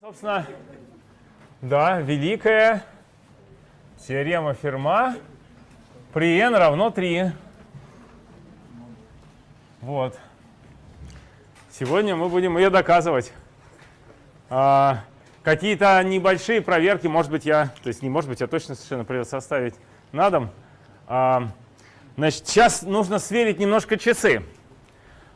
Собственно, да, великая теорема Ферма при n равно 3. Вот. Сегодня мы будем ее доказывать. А, Какие-то небольшие проверки, может быть, я, то есть не может быть, я точно совершенно придется составить на дом. А, значит, сейчас нужно сверить немножко часы.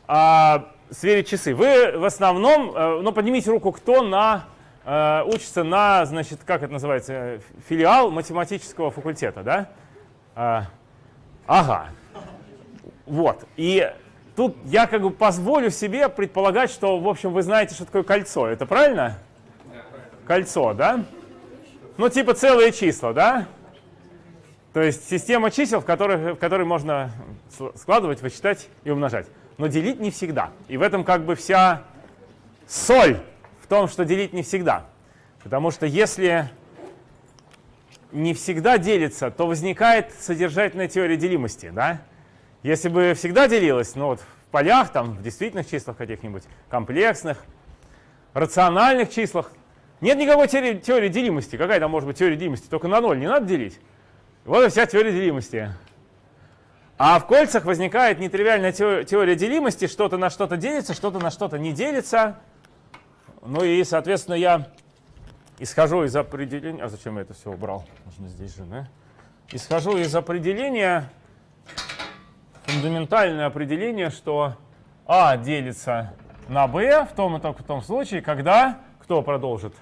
А, сверить часы. Вы в основном, э, ну поднимите руку, кто на э, учится на, значит, как это называется, филиал математического факультета, да? А, ага. Вот. И тут я как бы позволю себе предполагать, что, в общем, вы знаете, что такое кольцо. Это правильно? Кольцо, да? Ну, типа целые числа, да? То есть система чисел, в которой, в которой можно складывать, вычитать и умножать. Но делить не всегда. И в этом как бы вся соль том, что делить не всегда. Потому что если не всегда делится, то возникает содержательная теория делимости. Да? Если бы всегда делилось, ну вот в полях, там, в действительных числах каких-нибудь, комплексных, рациональных числах, нет никакой теории, теории делимости. Какая там может быть теория делимости? Только на ноль не надо делить. Вот и вся теория делимости. А в кольцах возникает нетривиальная теория делимости, что-то на что-то делится, что-то на что-то не делится. Ну и, соответственно, я исхожу из определения... А зачем я это все убрал? Нужно здесь же, да? Исхожу из определения, фундаментальное определение, что А делится на b в том и только в том случае, когда... Кто продолжит?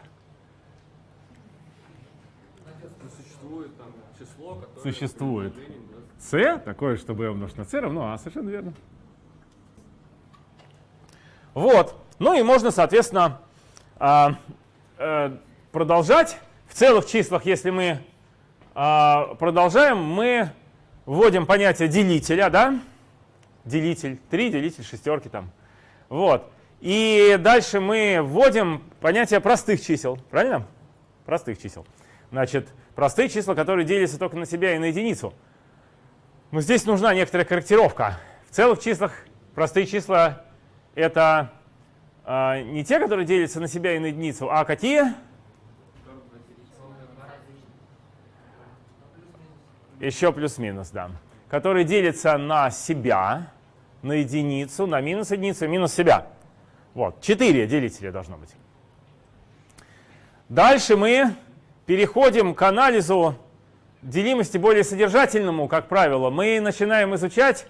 Существует там число, которое... Существует. c, такое, что b умножить на c равно а, совершенно верно. Вот. Ну и можно, соответственно, продолжать. В целых числах, если мы а, продолжаем, мы вводим понятие делителя, да? Делитель 3, делитель шестерки там. Вот. И дальше мы вводим понятие простых чисел, правильно? Простых чисел. Значит, простые числа, которые делятся только на себя и на единицу. Но здесь нужна некоторая корректировка. В целых числах простые числа — это а, не те, которые делятся на себя и на единицу, а какие? Еще плюс-минус, да. Которые делятся на себя, на единицу, на минус единицу минус себя. Вот, четыре делителя должно быть. Дальше мы переходим к анализу делимости более содержательному, как правило. Мы начинаем изучать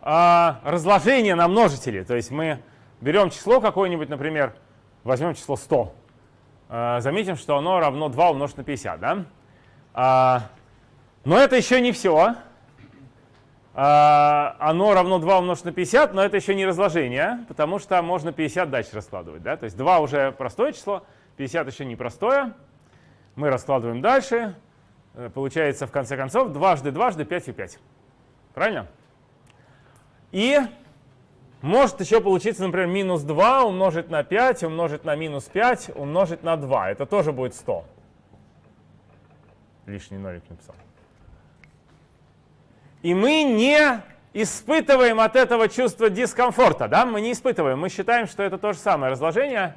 а, разложение на множители. То есть мы берем число какое-нибудь, например, возьмем число 100. А, заметим, что оно равно 2 умножить на 50. Да? А, но это еще не все. А, оно равно 2 умножить на 50, но это еще не разложение, потому что можно 50 дальше раскладывать. Да? То есть 2 уже простое число, 50 еще не простое. Мы раскладываем дальше. Э, получается, в конце концов, дважды дважды 5 и 5. Правильно? И может еще получиться, например, минус 2 умножить на 5, умножить на минус 5, умножить на 2. Это тоже будет 100. Лишний нолик написал. И мы не испытываем от этого чувство дискомфорта. Да? Мы не испытываем. Мы считаем, что это то же самое разложение,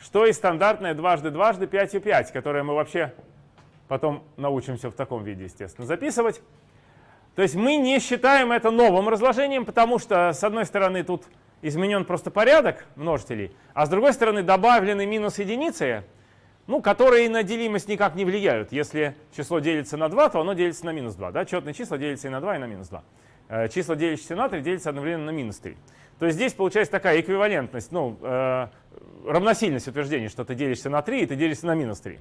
что и стандартное дважды дважды 5 и 5, которое мы вообще потом научимся в таком виде, естественно, записывать. То есть мы не считаем это новым разложением, потому что, с одной стороны, тут изменен просто порядок множителей, а с другой стороны добавлены минус единицы, ну, которые на делимость никак не влияют. Если число делится на 2, то оно делится на минус 2. Да? Четные числа делятся и на 2, и на минус 2. Э, числа, делящиеся на 3, делятся одновременно на минус 3. То есть здесь получается такая эквивалентность, ну, э, равносильность утверждения, что ты делишься на 3, и ты делишься на минус 3.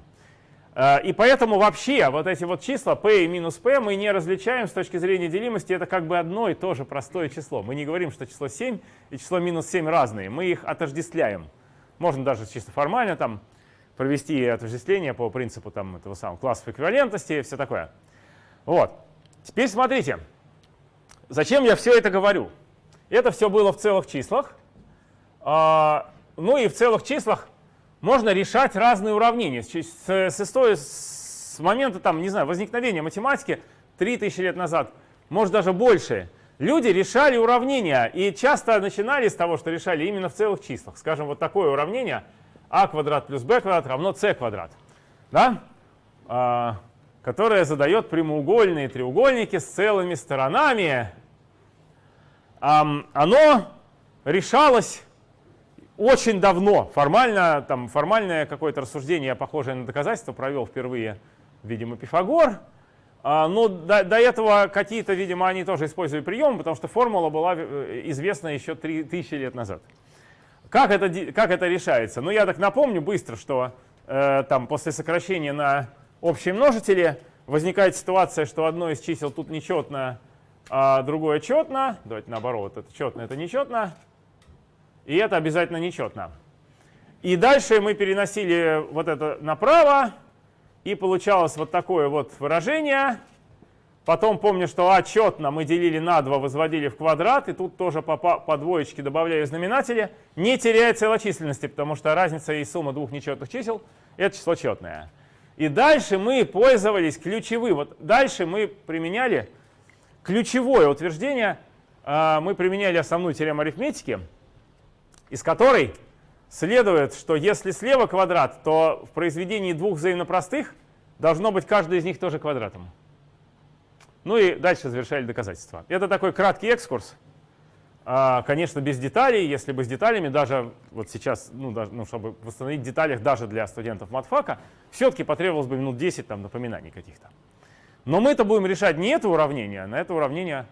Э, и поэтому вообще вот эти вот числа p и минус p мы не различаем с точки зрения делимости. Это как бы одно и то же простое число. Мы не говорим, что число 7 и число минус 7 разные. Мы их отождествляем. Можно даже чисто формально там провести отождествление по принципу там, этого самого классов эквивалентности и все такое. Вот. Теперь смотрите. Зачем я все это говорю? Это все было в целых числах. А, ну и в целых числах можно решать разные уравнения. С, с, истории, с момента там, не знаю, возникновения математики 3000 лет назад, может даже больше, люди решали уравнения и часто начинали с того, что решали именно в целых числах. Скажем, вот такое уравнение а квадрат плюс b квадрат равно c квадрат, да? а, которая задает прямоугольные треугольники с целыми сторонами. А, оно решалось очень давно. Формально, там, формальное какое-то рассуждение, похожее на доказательство, провел впервые, видимо, Пифагор. А, но до, до этого какие-то, видимо, они тоже использовали приемы, потому что формула была э, известна еще 3000 лет назад. Как это, как это решается? Ну, я так напомню быстро, что э, там после сокращения на общие множители возникает ситуация, что одно из чисел тут нечетно, а другое четно. Давайте наоборот, это четно, это нечетно. И это обязательно нечетно. И дальше мы переносили вот это направо, и получалось вот такое вот выражение. Потом помню, что а четно мы делили на 2, возводили в квадрат, и тут тоже по, по двоечке добавляю знаменатели, не теряя целочисленности, потому что разница и сумма двух нечетных чисел — это число четное. И дальше мы пользовались ключевым. Вот дальше мы применяли ключевое утверждение, а, мы применяли основную теорему арифметики, из которой следует, что если слева квадрат, то в произведении двух взаимно простых должно быть каждый из них тоже квадратом. Ну и дальше завершали доказательства. Это такой краткий экскурс. А, конечно, без деталей. Если бы с деталями, даже вот сейчас, ну, даже, ну чтобы восстановить в деталях даже для студентов матфака, все-таки потребовалось бы минут 10 там, напоминаний каких-то. Но мы это будем решать не это уравнение, а на это уравнение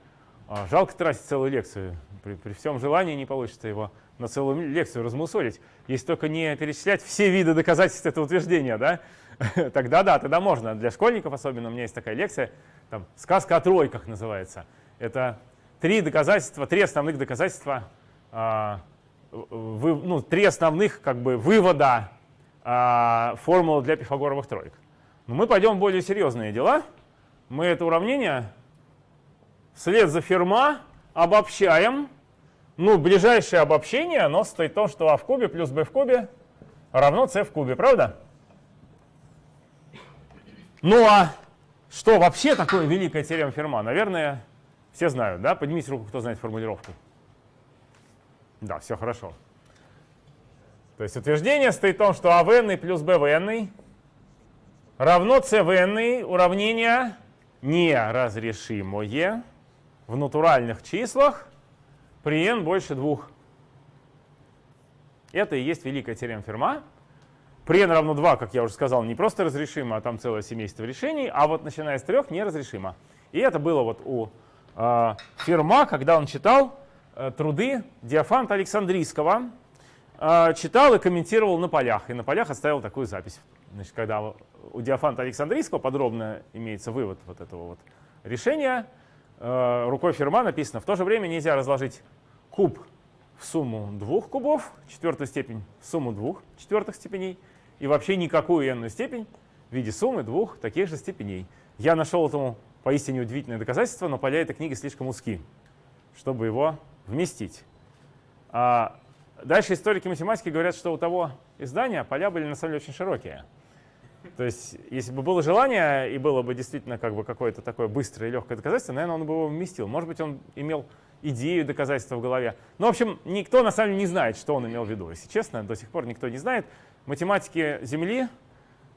а, жалко тратить целую лекцию. При, при всем желании не получится его на целую лекцию размусолить. Если только не перечислять все виды доказательств этого утверждения, да? тогда да, тогда можно. Для школьников особенно у меня есть такая лекция, там, сказка о тройках называется. Это три доказательства, три основных доказательства, э, вы, ну, три основных как бы вывода э, формулы для пифагоровых троек. Но мы пойдем в более серьезные дела. Мы это уравнение вслед за Ферма обобщаем. Ну, ближайшее обобщение, оно состоит в том, что а в кубе плюс b в кубе равно c в кубе, правда? Ну а что вообще такое великая теорема Ферма? Наверное, все знают, да? Поднимите руку, кто знает формулировку. Да, все хорошо. То есть утверждение стоит в том, что а в n плюс b в n равно c в n уравнение неразрешимое в натуральных числах при n больше двух. Это и есть великая теорема Ферма. При n равно 2, как я уже сказал, не просто разрешимо, а там целое семейство решений, а вот начиная с 3 неразрешимо. И это было вот у э, Ферма, когда он читал э, труды Диофанта Александрийского, э, читал и комментировал на полях. И на полях оставил такую запись. Значит, когда у Диофанта Александрийского подробно имеется вывод вот этого вот решения, рукой Ферма написано, в то же время нельзя разложить куб в сумму двух кубов, четвертую степень в сумму двух четвертых степеней, и вообще никакую n степень в виде суммы двух таких же степеней. Я нашел этому поистине удивительное доказательство, но поля этой книги слишком узки, чтобы его вместить. А дальше историки математики говорят, что у того издания поля были на самом деле очень широкие. То есть, если бы было желание и было бы действительно как бы какое-то такое быстрое и легкое доказательство, наверное, он бы его вместил. Может быть, он имел идею доказательства в голове. Но, в общем, никто на самом деле не знает, что он имел в виду. Если честно, до сих пор никто не знает. Математики Земли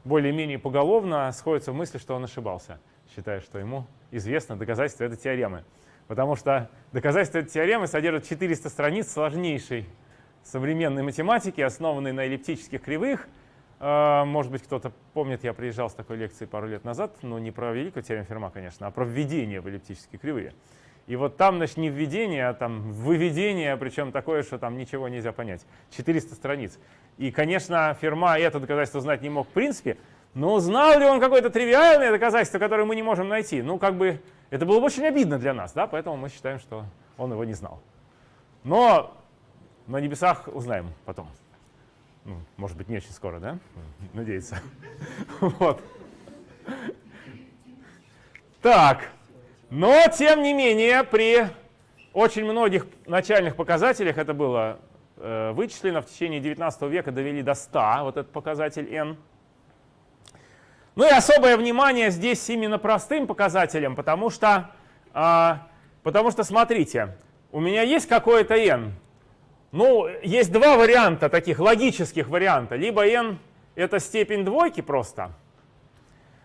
более-менее поголовно сходятся в мысли, что он ошибался, считая, что ему известно доказательство этой теоремы. Потому что доказательство этой теоремы содержит 400 страниц сложнейшей современной математики, основанной на эллиптических кривых. А, может быть, кто-то помнит, я приезжал с такой лекцией пару лет назад, но не про великую теорему Ферма, конечно, а про введение в эллиптические кривые. И вот там, значит, не введение, а там выведение, причем такое, что там ничего нельзя понять. 400 страниц. И, конечно, Ферма это доказательство знать не мог в принципе, но знал ли он какое-то тривиальное доказательство, которое мы не можем найти? Ну, как бы, это было бы очень обидно для нас, да, поэтому мы считаем, что он его не знал. Но на небесах узнаем потом. Ну, может быть, не очень скоро, да? Надеется. Вот. Так. Но, тем не менее, при очень многих начальных показателях это было э, вычислено в течение 19 века, довели до 100, вот этот показатель n. Ну и особое внимание здесь именно простым показателям, потому что, э, потому что смотрите, у меня есть какое-то n, Ну, есть два варианта, таких логических варианта. Либо n — это степень двойки просто,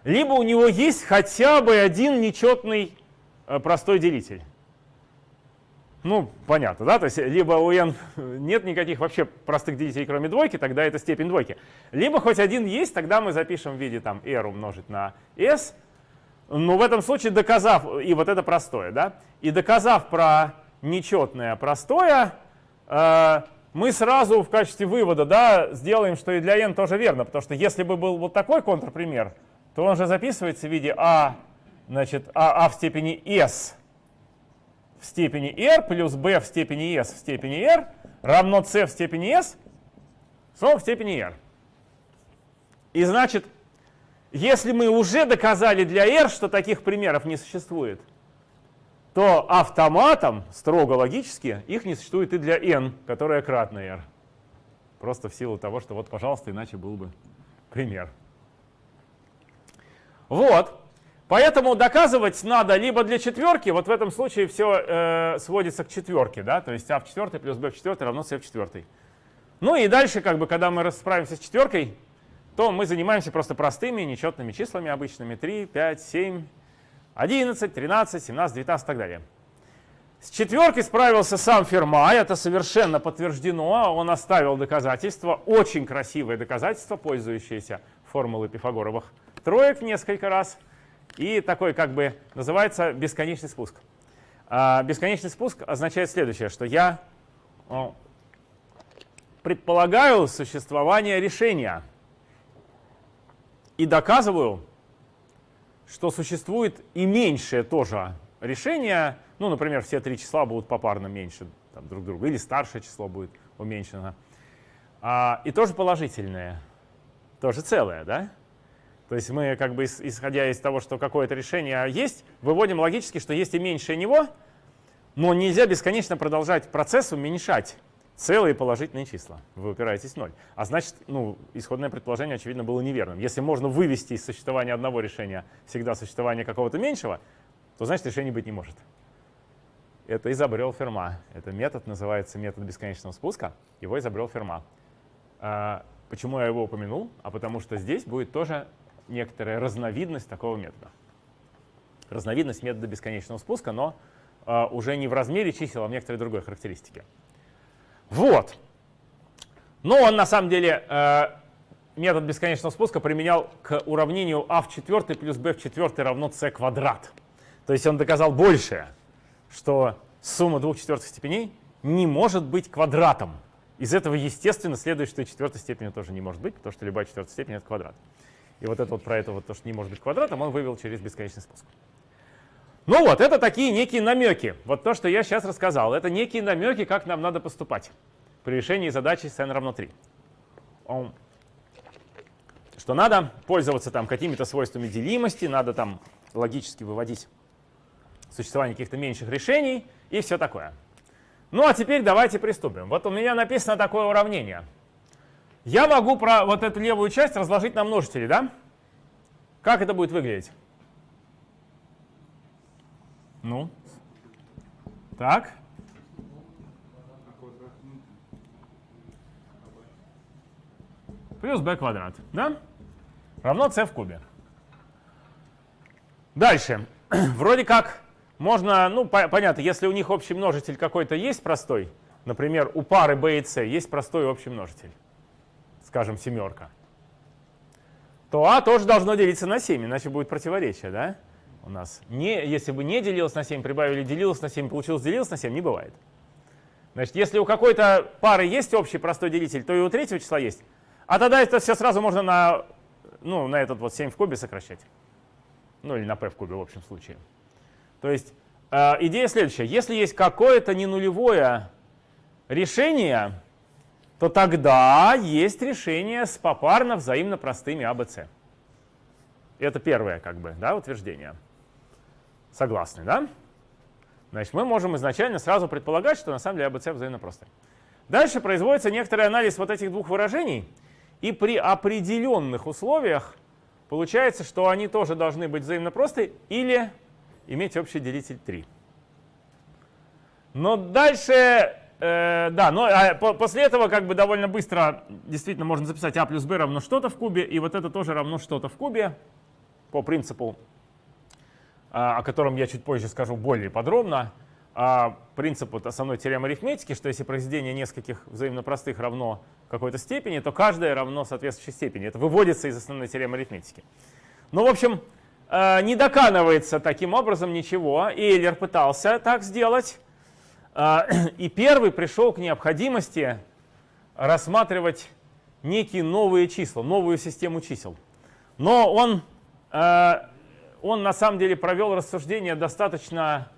либо у него есть хотя бы один нечетный э, простой делитель. Ну, понятно, да? То есть либо у n нет никаких вообще простых делителей, кроме двойки, тогда это степень двойки. Либо хоть один есть, тогда мы запишем в виде там r умножить на s. Но в этом случае доказав, и вот это простое, да? И доказав про нечетное простое, мы сразу в качестве вывода да, сделаем, что и для n тоже верно. Потому что если бы был вот такой контрпример, то он же записывается в виде а, значит, а, а в степени s в степени r плюс b в степени s в степени r равно c в степени s снова в степени r. И значит, если мы уже доказали для r, что таких примеров не существует, то автоматом, строго логически, их не существует и для n, которая кратна r. Просто в силу того, что вот, пожалуйста, иначе был бы пример. Вот. Поэтому доказывать надо либо для четверки, вот в этом случае все э, сводится к четверке, да, то есть а в четвертой плюс b в четвертой равно c в четвертой. Ну и дальше, как бы, когда мы расправимся с четверкой, то мы занимаемся просто простыми нечетными числами обычными 3, 5, 7, 11, 13, 17, 19 и так далее. С четверкой справился сам Ферма, это совершенно подтверждено, он оставил доказательства, очень красивое доказательство, пользующееся формулой пифагоровых троек несколько раз – и такой как бы называется бесконечный спуск. А бесконечный спуск означает следующее, что я предполагаю существование решения и доказываю, что существует и меньшее тоже решение. Ну, например, все три числа будут попарно меньше там, друг друга, или старшее число будет уменьшено. А, и тоже положительное, тоже целое, да? То есть мы, как бы исходя из того, что какое-то решение есть, выводим логически, что есть и меньшее него, но нельзя бесконечно продолжать процесс уменьшать целые положительные числа. Вы упираетесь в ноль. А значит, ну, исходное предположение, очевидно, было неверным. Если можно вывести из существования одного решения всегда существование какого-то меньшего, то значит решения быть не может. Это изобрел Ферма. Это метод называется метод бесконечного спуска. Его изобрел Ферма. А, почему я его упомянул? А потому что здесь будет тоже некоторая разновидность такого метода. Разновидность метода бесконечного спуска, но э, уже не в размере чисел, а в некоторой другой характеристике. Вот. Но он на самом деле э, метод бесконечного спуска применял к уравнению а в четвертой плюс b в четвертой равно c квадрат. То есть он доказал большее, что сумма двух четвертых степеней не может быть квадратом. Из этого, естественно, следует, что и четвертой степени тоже не может быть, потому что любая четвертая степень — это квадрат. И вот это вот про это вот то, что не может быть квадратом, он вывел через бесконечный спуск. Ну вот, это такие некие намеки. Вот то, что я сейчас рассказал, это некие намеки, как нам надо поступать при решении задачи с n равно 3. Что надо пользоваться там какими-то свойствами делимости, надо там логически выводить существование каких-то меньших решений и все такое. Ну а теперь давайте приступим. Вот у меня написано такое уравнение – я могу про вот эту левую часть разложить на множители, да? Как это будет выглядеть? Ну, так. Плюс b квадрат, да? Равно c в кубе. Дальше. Вроде как можно, ну, по понятно, если у них общий множитель какой-то есть простой, например, у пары b и c есть простой общий множитель скажем, семерка, то а тоже должно делиться на 7, иначе будет противоречие, да? У нас не, если бы не делилось на 7, прибавили делилось на 7, получилось делилось на 7, не бывает. Значит, если у какой-то пары есть общий простой делитель, то и у третьего числа есть. А тогда это все сразу можно на, ну, на этот вот 7 в кубе сокращать. Ну или на p в кубе в общем случае. То есть э, идея следующая. Если есть какое-то ненулевое решение, то тогда есть решение с попарно взаимно простыми А, Б, С. Это первое как бы, да, утверждение. Согласны, да? Значит, мы можем изначально сразу предполагать, что на самом деле А, Б, С взаимно простые. Дальше производится некоторый анализ вот этих двух выражений, и при определенных условиях получается, что они тоже должны быть взаимно простые или иметь общий делитель 3. Но дальше э, да, но а, по, после этого как бы довольно быстро действительно можно записать а плюс b равно что-то в кубе, и вот это тоже равно что-то в кубе по принципу, о котором я чуть позже скажу более подробно. А, принцип вот основной теоремы арифметики, что если произведение нескольких взаимно простых равно какой-то степени, то каждое равно соответствующей степени. Это выводится из основной теоремы арифметики. Ну, в общем, э, не доканывается таким образом ничего. Эйлер пытался так сделать. И первый пришел к необходимости рассматривать некие новые числа, новую систему чисел. Но он, он на самом деле провел рассуждение достаточно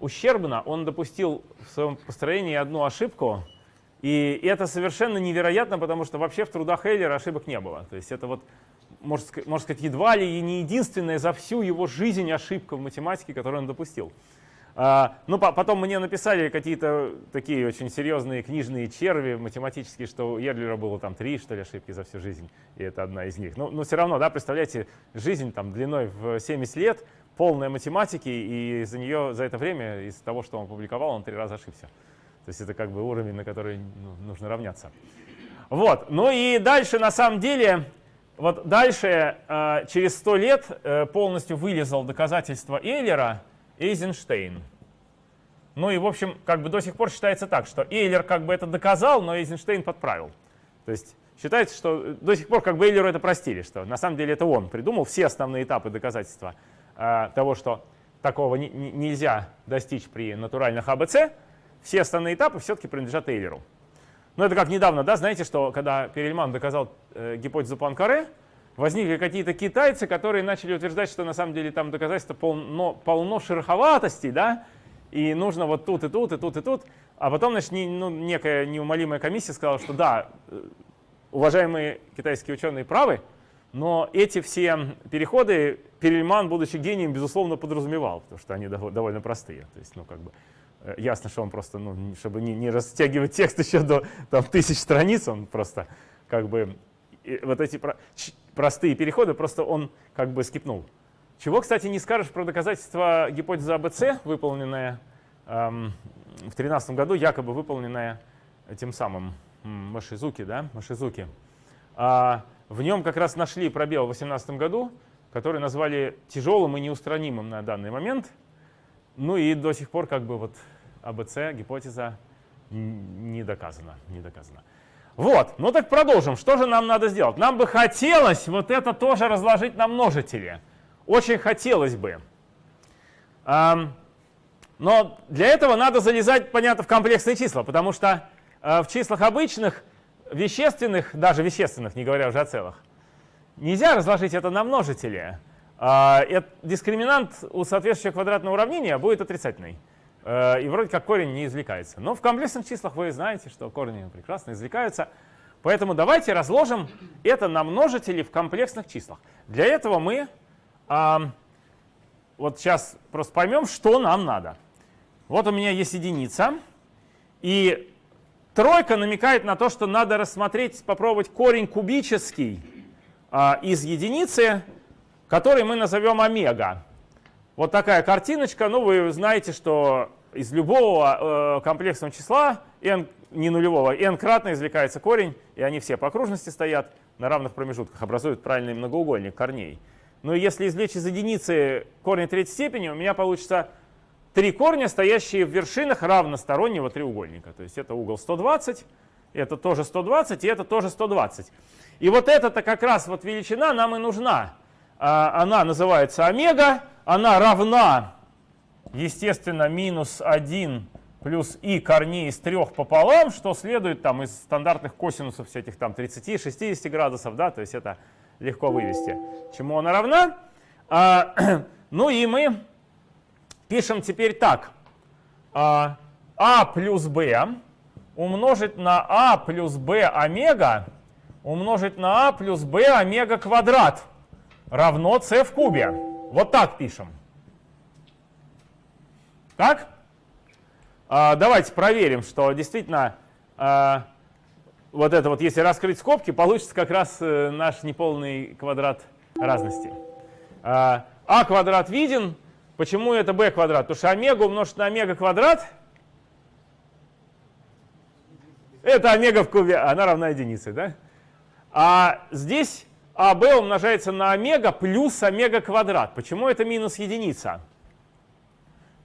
ущербно. Он допустил в своем построении одну ошибку. И это совершенно невероятно, потому что вообще в трудах Эйлера ошибок не было. То есть это вот, можно сказать, едва ли и не единственная за всю его жизнь ошибка в математике, которую он допустил. А, ну, потом мне написали какие-то такие очень серьезные книжные черви математические, что у Ерлера было там три, что ли, ошибки за всю жизнь, и это одна из них. Но, но все равно, да, представляете, жизнь там длиной в 70 лет, полная математики, и за нее, за это время, из того, что он публиковал, он три раза ошибся. То есть это как бы уровень, на который ну, нужно равняться. Вот, ну и дальше, на самом деле, вот дальше, э, через сто лет, э, полностью вылезал доказательство Эйлера Эйзенштейн. Ну и, в общем, как бы до сих пор считается так, что Эйлер как бы это доказал, но Эйзенштейн подправил. То есть считается, что до сих пор как бы Эйлеру это простили, что на самом деле это он придумал все основные этапы доказательства Э, того, что такого нельзя достичь при натуральных АБЦ, все остальные этапы все-таки принадлежат Эйлеру. Но это как недавно, да, знаете, что когда Перельман доказал э, гипотезу Пуанкаре, возникли какие-то китайцы, которые начали утверждать, что на самом деле там доказательство полно, полно шероховатостей, да, и нужно вот тут и тут, и тут, и тут. А потом, значит, не, ну, некая неумолимая комиссия сказала, что да, э, уважаемые китайские ученые правы, но эти все переходы Перельман, будучи гением, безусловно, подразумевал, потому что они довольно простые. То есть, ну, как бы, э, ясно, что он просто, ну, чтобы не, не растягивать текст еще до там, тысяч страниц, он просто как бы вот эти простые переходы просто он как бы скипнул. Чего, кстати, не скажешь про доказательство гипотезы АБЦ, выполненное эм, в 2013 году, якобы выполненное тем самым Машизуки, да, Машизуки. А, в нем как раз нашли пробел в 2018 году, который назвали тяжелым и неустранимым на данный момент. Ну и до сих пор как бы вот АБЦ, гипотеза не доказана. Не доказана. Вот, ну так продолжим. Что же нам надо сделать? Нам бы хотелось вот это тоже разложить на множители. Очень хотелось бы. Но для этого надо залезать, понятно, в комплексные числа, потому что э, в числах обычных вещественных, даже вещественных, не говоря уже о целых, нельзя разложить это на множители. А, дискриминант у соответствующего квадратного уравнения будет отрицательный. Э, и вроде как корень не извлекается. Но в комплексных числах вы знаете, что корни прекрасно извлекаются. Поэтому давайте разложим это на множители в комплексных числах. Для этого мы а, вот сейчас просто поймем, что нам надо. Вот у меня есть единица. И Тройка намекает на то, что надо рассмотреть, попробовать корень кубический а, из единицы, который мы назовем омега. Вот такая картиночка. Ну, вы знаете, что из любого э, комплексного числа, n, не нулевого, n кратно извлекается корень, и они все по окружности стоят на равных промежутках, образуют правильный многоугольник корней. И если извлечь из единицы корень третьей степени, у меня получится три корня, стоящие в вершинах равностороннего треугольника. То есть это угол 120, это тоже 120 и это тоже 120. И вот эта-то как раз вот величина нам и нужна. А, она называется омега, она равна, естественно, минус 1 плюс и корней из трех пополам, что следует там из стандартных косинусов всяких там 30-60 градусов, да, то есть это легко вывести. Чему она равна? А, ну и мы Пишем теперь так. А, а плюс b умножить на а плюс b омега умножить на а плюс b омега квадрат равно c в кубе. Вот так пишем. Так? А, давайте проверим, что действительно а, вот это вот, если раскрыть скобки, получится как раз э, наш неполный квадрат разности. А, а квадрат виден, Почему это b квадрат? Потому что омега умножить на омега квадрат Это омега в кубе, она равна единице, да? А здесь АБ умножается на омега плюс омега квадрат. Почему это минус единица?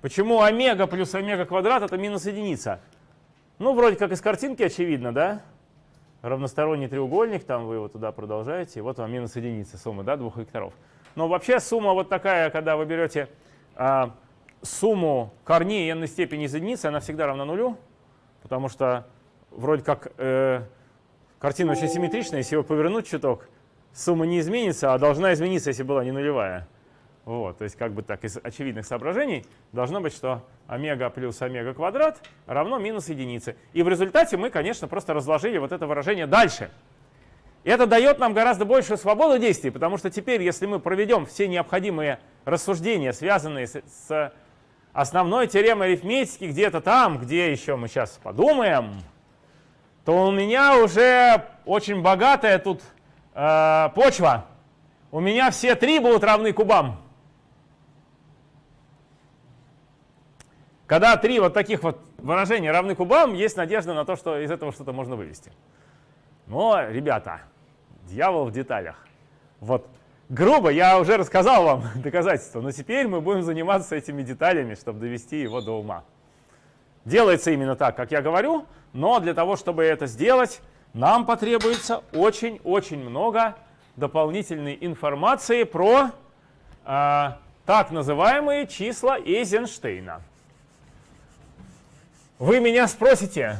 Почему омега плюс омега квадрат это минус единица? Ну, вроде как из картинки очевидно, да? Равносторонний треугольник, там вы его туда продолжаете, вот вам минус единица сумма, да, двух векторов. Но вообще сумма вот такая, когда вы берете а, сумму корней n степени из единицы, она всегда равна нулю, потому что вроде как э, картина очень симметричная, если его повернуть чуток, сумма не изменится, а должна измениться, если была не нулевая. Вот, то есть как бы так из очевидных соображений должно быть, что омега плюс омега квадрат равно минус единице. И в результате мы, конечно, просто разложили вот это выражение дальше. И это дает нам гораздо большую свободу действий, потому что теперь, если мы проведем все необходимые рассуждения, связанные с, с основной теоремой арифметики, где-то там, где еще мы сейчас подумаем, то у меня уже очень богатая тут э, почва. У меня все три будут равны кубам. Когда три вот таких вот выражения равны кубам, есть надежда на то, что из этого что-то можно вывести. Но, ребята, дьявол в деталях. Вот грубо я уже рассказал вам доказательства, но теперь мы будем заниматься этими деталями, чтобы довести его до ума. Делается именно так, как я говорю, но для того, чтобы это сделать, нам потребуется очень-очень много дополнительной информации про э, так называемые числа Эйзенштейна. Вы меня спросите,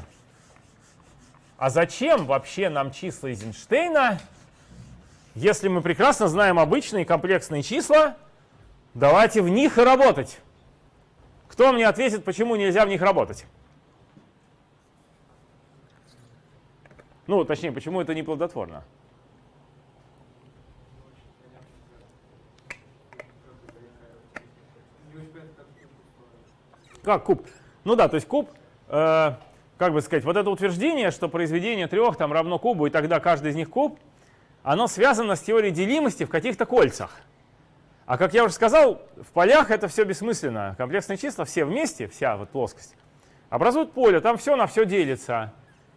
а зачем вообще нам числа Эйзенштейна, если мы прекрасно знаем обычные комплексные числа, давайте в них и работать. Кто мне ответит, почему нельзя в них работать? Ну, точнее, почему это не плодотворно? Как куб? Ну да, то есть куб Э, как бы сказать, вот это утверждение, что произведение трех там равно кубу, и тогда каждый из них куб, оно связано с теорией делимости в каких-то кольцах. А как я уже сказал, в полях это все бессмысленно. Комплексные числа все вместе, вся вот плоскость, образуют поле, там все на все делится.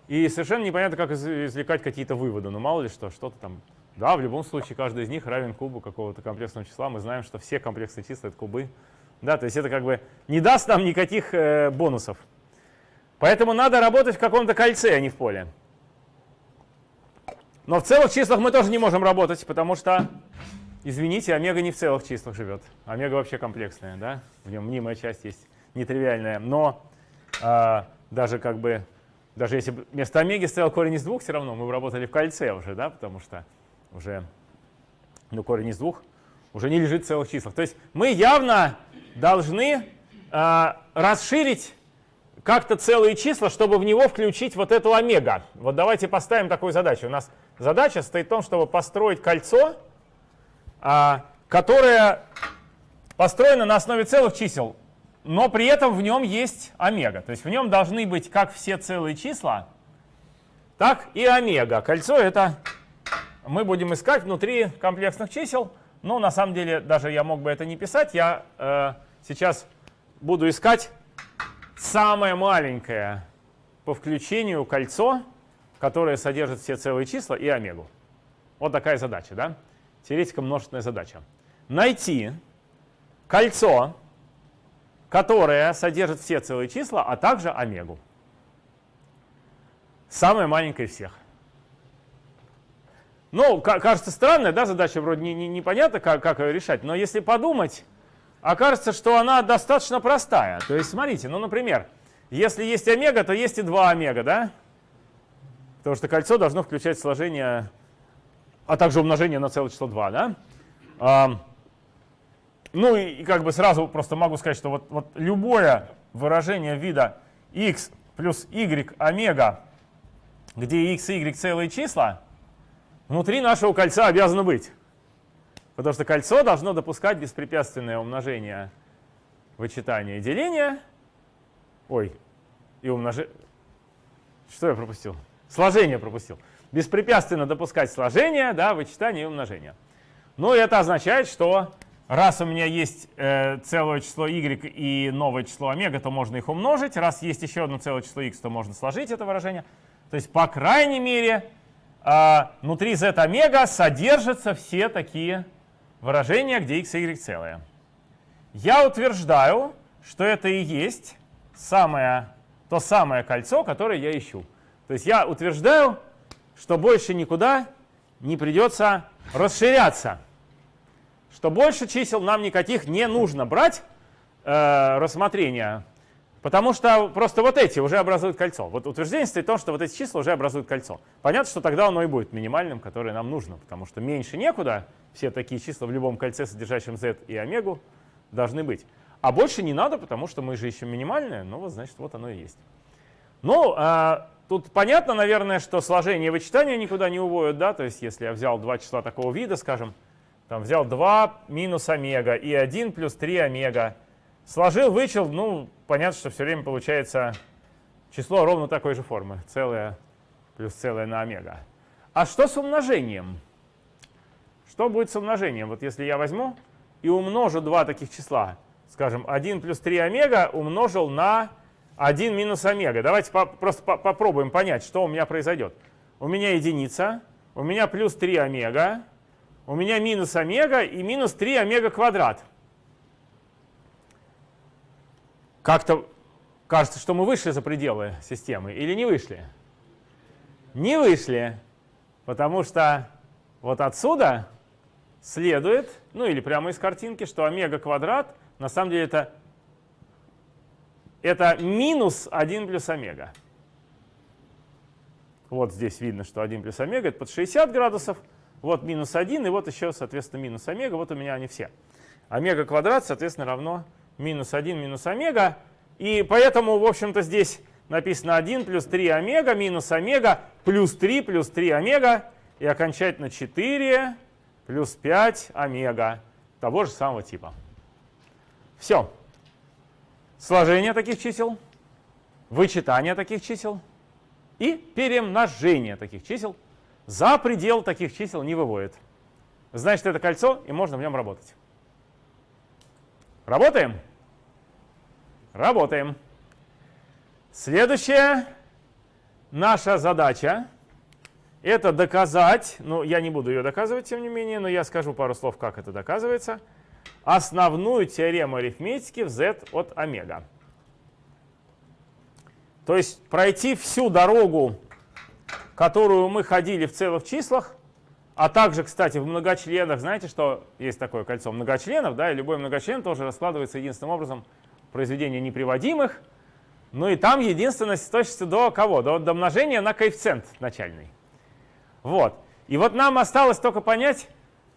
И совершенно непонятно, как извлекать какие-то выводы. Ну мало ли что, что-то там. Да, в любом случае каждый из них равен кубу какого-то комплексного числа. Мы знаем, что все комплексные числа — это кубы. Да, то есть это как бы не даст нам никаких э, бонусов. Поэтому надо работать в каком-то кольце, а не в поле. Но в целых числах мы тоже не можем работать, потому что, извините, омега не в целых числах живет. Омега вообще комплексная, да? В нем мнимая часть есть, нетривиальная. Но э, даже как бы, даже если вместо омеги стоял корень из двух, все равно мы бы работали в кольце уже, да? Потому что уже, ну, корень из двух уже не лежит в целых числах. То есть мы явно должны э, расширить как-то целые числа, чтобы в него включить вот эту омега. Вот давайте поставим такую задачу. У нас задача стоит в том, чтобы построить кольцо, а, которое построено на основе целых чисел, но при этом в нем есть омега. То есть в нем должны быть как все целые числа, так и омега. Кольцо это мы будем искать внутри комплексных чисел. Но на самом деле даже я мог бы это не писать. Я э, сейчас буду искать самое маленькое по включению кольцо, которое содержит все целые числа и омегу. Вот такая задача, да? Теоретика множественная задача. Найти кольцо, которое содержит все целые числа, а также омегу. Самое маленькое из всех. Ну, кажется странная, да, задача вроде не, не, непонятно, как, как ее решать, но если подумать, окажется, что она достаточно простая. То есть, смотрите, ну, например, если есть омега, то есть и 2 омега, да? Потому что кольцо должно включать сложение, а также умножение на целое число 2, да? А, ну и, как бы сразу просто могу сказать, что вот, вот любое выражение вида x плюс y омега, где x и y целые числа, внутри нашего кольца обязано быть. Потому что кольцо должно допускать беспрепятственное умножение вычитания и деления. Ой, и умножение. Что я пропустил? Сложение пропустил. Беспрепятственно допускать сложение, да, вычитание и умножение. Ну, это означает, что раз у меня есть э, целое число y и новое число омега, то можно их умножить. Раз есть еще одно целое число x, то можно сложить это выражение. То есть, по крайней мере, а, внутри z омега содержатся все такие выражения, где x и y целые. Я утверждаю, что это и есть самое, то самое кольцо, которое я ищу. То есть я утверждаю, что больше никуда не придется расширяться. Что больше чисел нам никаких не нужно брать э, рассмотрения, потому что просто вот эти уже образуют кольцо. Вот утверждение стоит в том, что вот эти числа уже образуют кольцо. Понятно, что тогда оно и будет минимальным, которое нам нужно, потому что меньше некуда, все такие числа в любом кольце, содержащем z и омегу, должны быть. А больше не надо, потому что мы же ищем минимальное, ну вот значит вот оно и есть. Ну, а, тут понятно, наверное, что сложение и вычитание никуда не уводят, да, то есть если я взял два числа такого вида, скажем, там взял 2 минус омега и 1 плюс 3 омега, сложил, вычел, ну, понятно, что все время получается число ровно такой же формы, целое плюс целое на омега. А что с умножением? Что будет с умножением? Вот если я возьму и умножу два таких числа, скажем, 1 плюс 3 омега умножил на 1 минус омега. Давайте по просто по попробуем понять, что у меня произойдет. У меня единица, у меня плюс 3 омега, у меня минус омега и минус 3 омега квадрат. Как-то кажется, что мы вышли за пределы системы или не вышли? Не вышли, потому что вот отсюда следует, ну или прямо из картинки, что омега квадрат на самом деле это, это минус 1 плюс омега. Вот здесь видно, что 1 плюс омега это под 60 градусов, вот минус 1, и вот еще, соответственно, минус омега. Вот у меня они все. Омега квадрат, соответственно, равно минус 1 минус омега. И поэтому, в общем-то, здесь написано 1 плюс 3 омега минус омега плюс 3 плюс 3 омега и окончательно 4 плюс 5 омега того же самого типа. Все. Сложение таких чисел, вычитание таких чисел и перемножение таких чисел за предел таких чисел не выводит. Значит, это кольцо, и можно в нем работать. Работаем? Работаем. Следующая наша задача – это доказать, ну, я не буду ее доказывать, тем не менее, но я скажу пару слов, как это доказывается, основную теорему арифметики в z от омега. То есть пройти всю дорогу которую мы ходили в целых числах, а также, кстати, в многочленах, знаете, что есть такое кольцо многочленов, да, и любой многочлен тоже раскладывается единственным образом произведение неприводимых, ну и там единственность точностью до кого? До, до умножения на коэффициент начальный. Вот. И вот нам осталось только понять,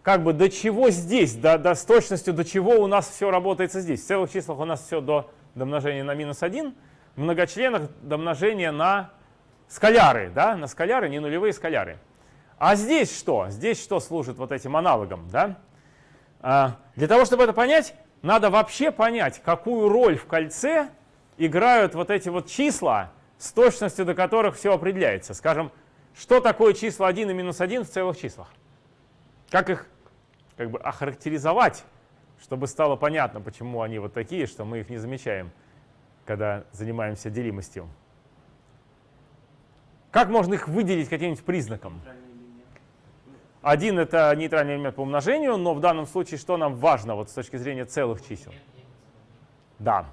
как бы до чего здесь, до, до с точностью до чего у нас все работается здесь. В целых числах у нас все до, до умножения на минус 1, в многочленах до умножения на скаляры, да, на скаляры, не нулевые скаляры. А здесь что? Здесь что служит вот этим аналогом, да? А, для того, чтобы это понять, надо вообще понять, какую роль в кольце играют вот эти вот числа, с точностью до которых все определяется. Скажем, что такое числа 1 и минус 1 в целых числах? Как их как бы охарактеризовать, чтобы стало понятно, почему они вот такие, что мы их не замечаем, когда занимаемся делимостью. Как можно их выделить каким-нибудь признаком? Один — это нейтральный элемент по умножению, но в данном случае что нам важно вот с точки зрения целых чисел? Да.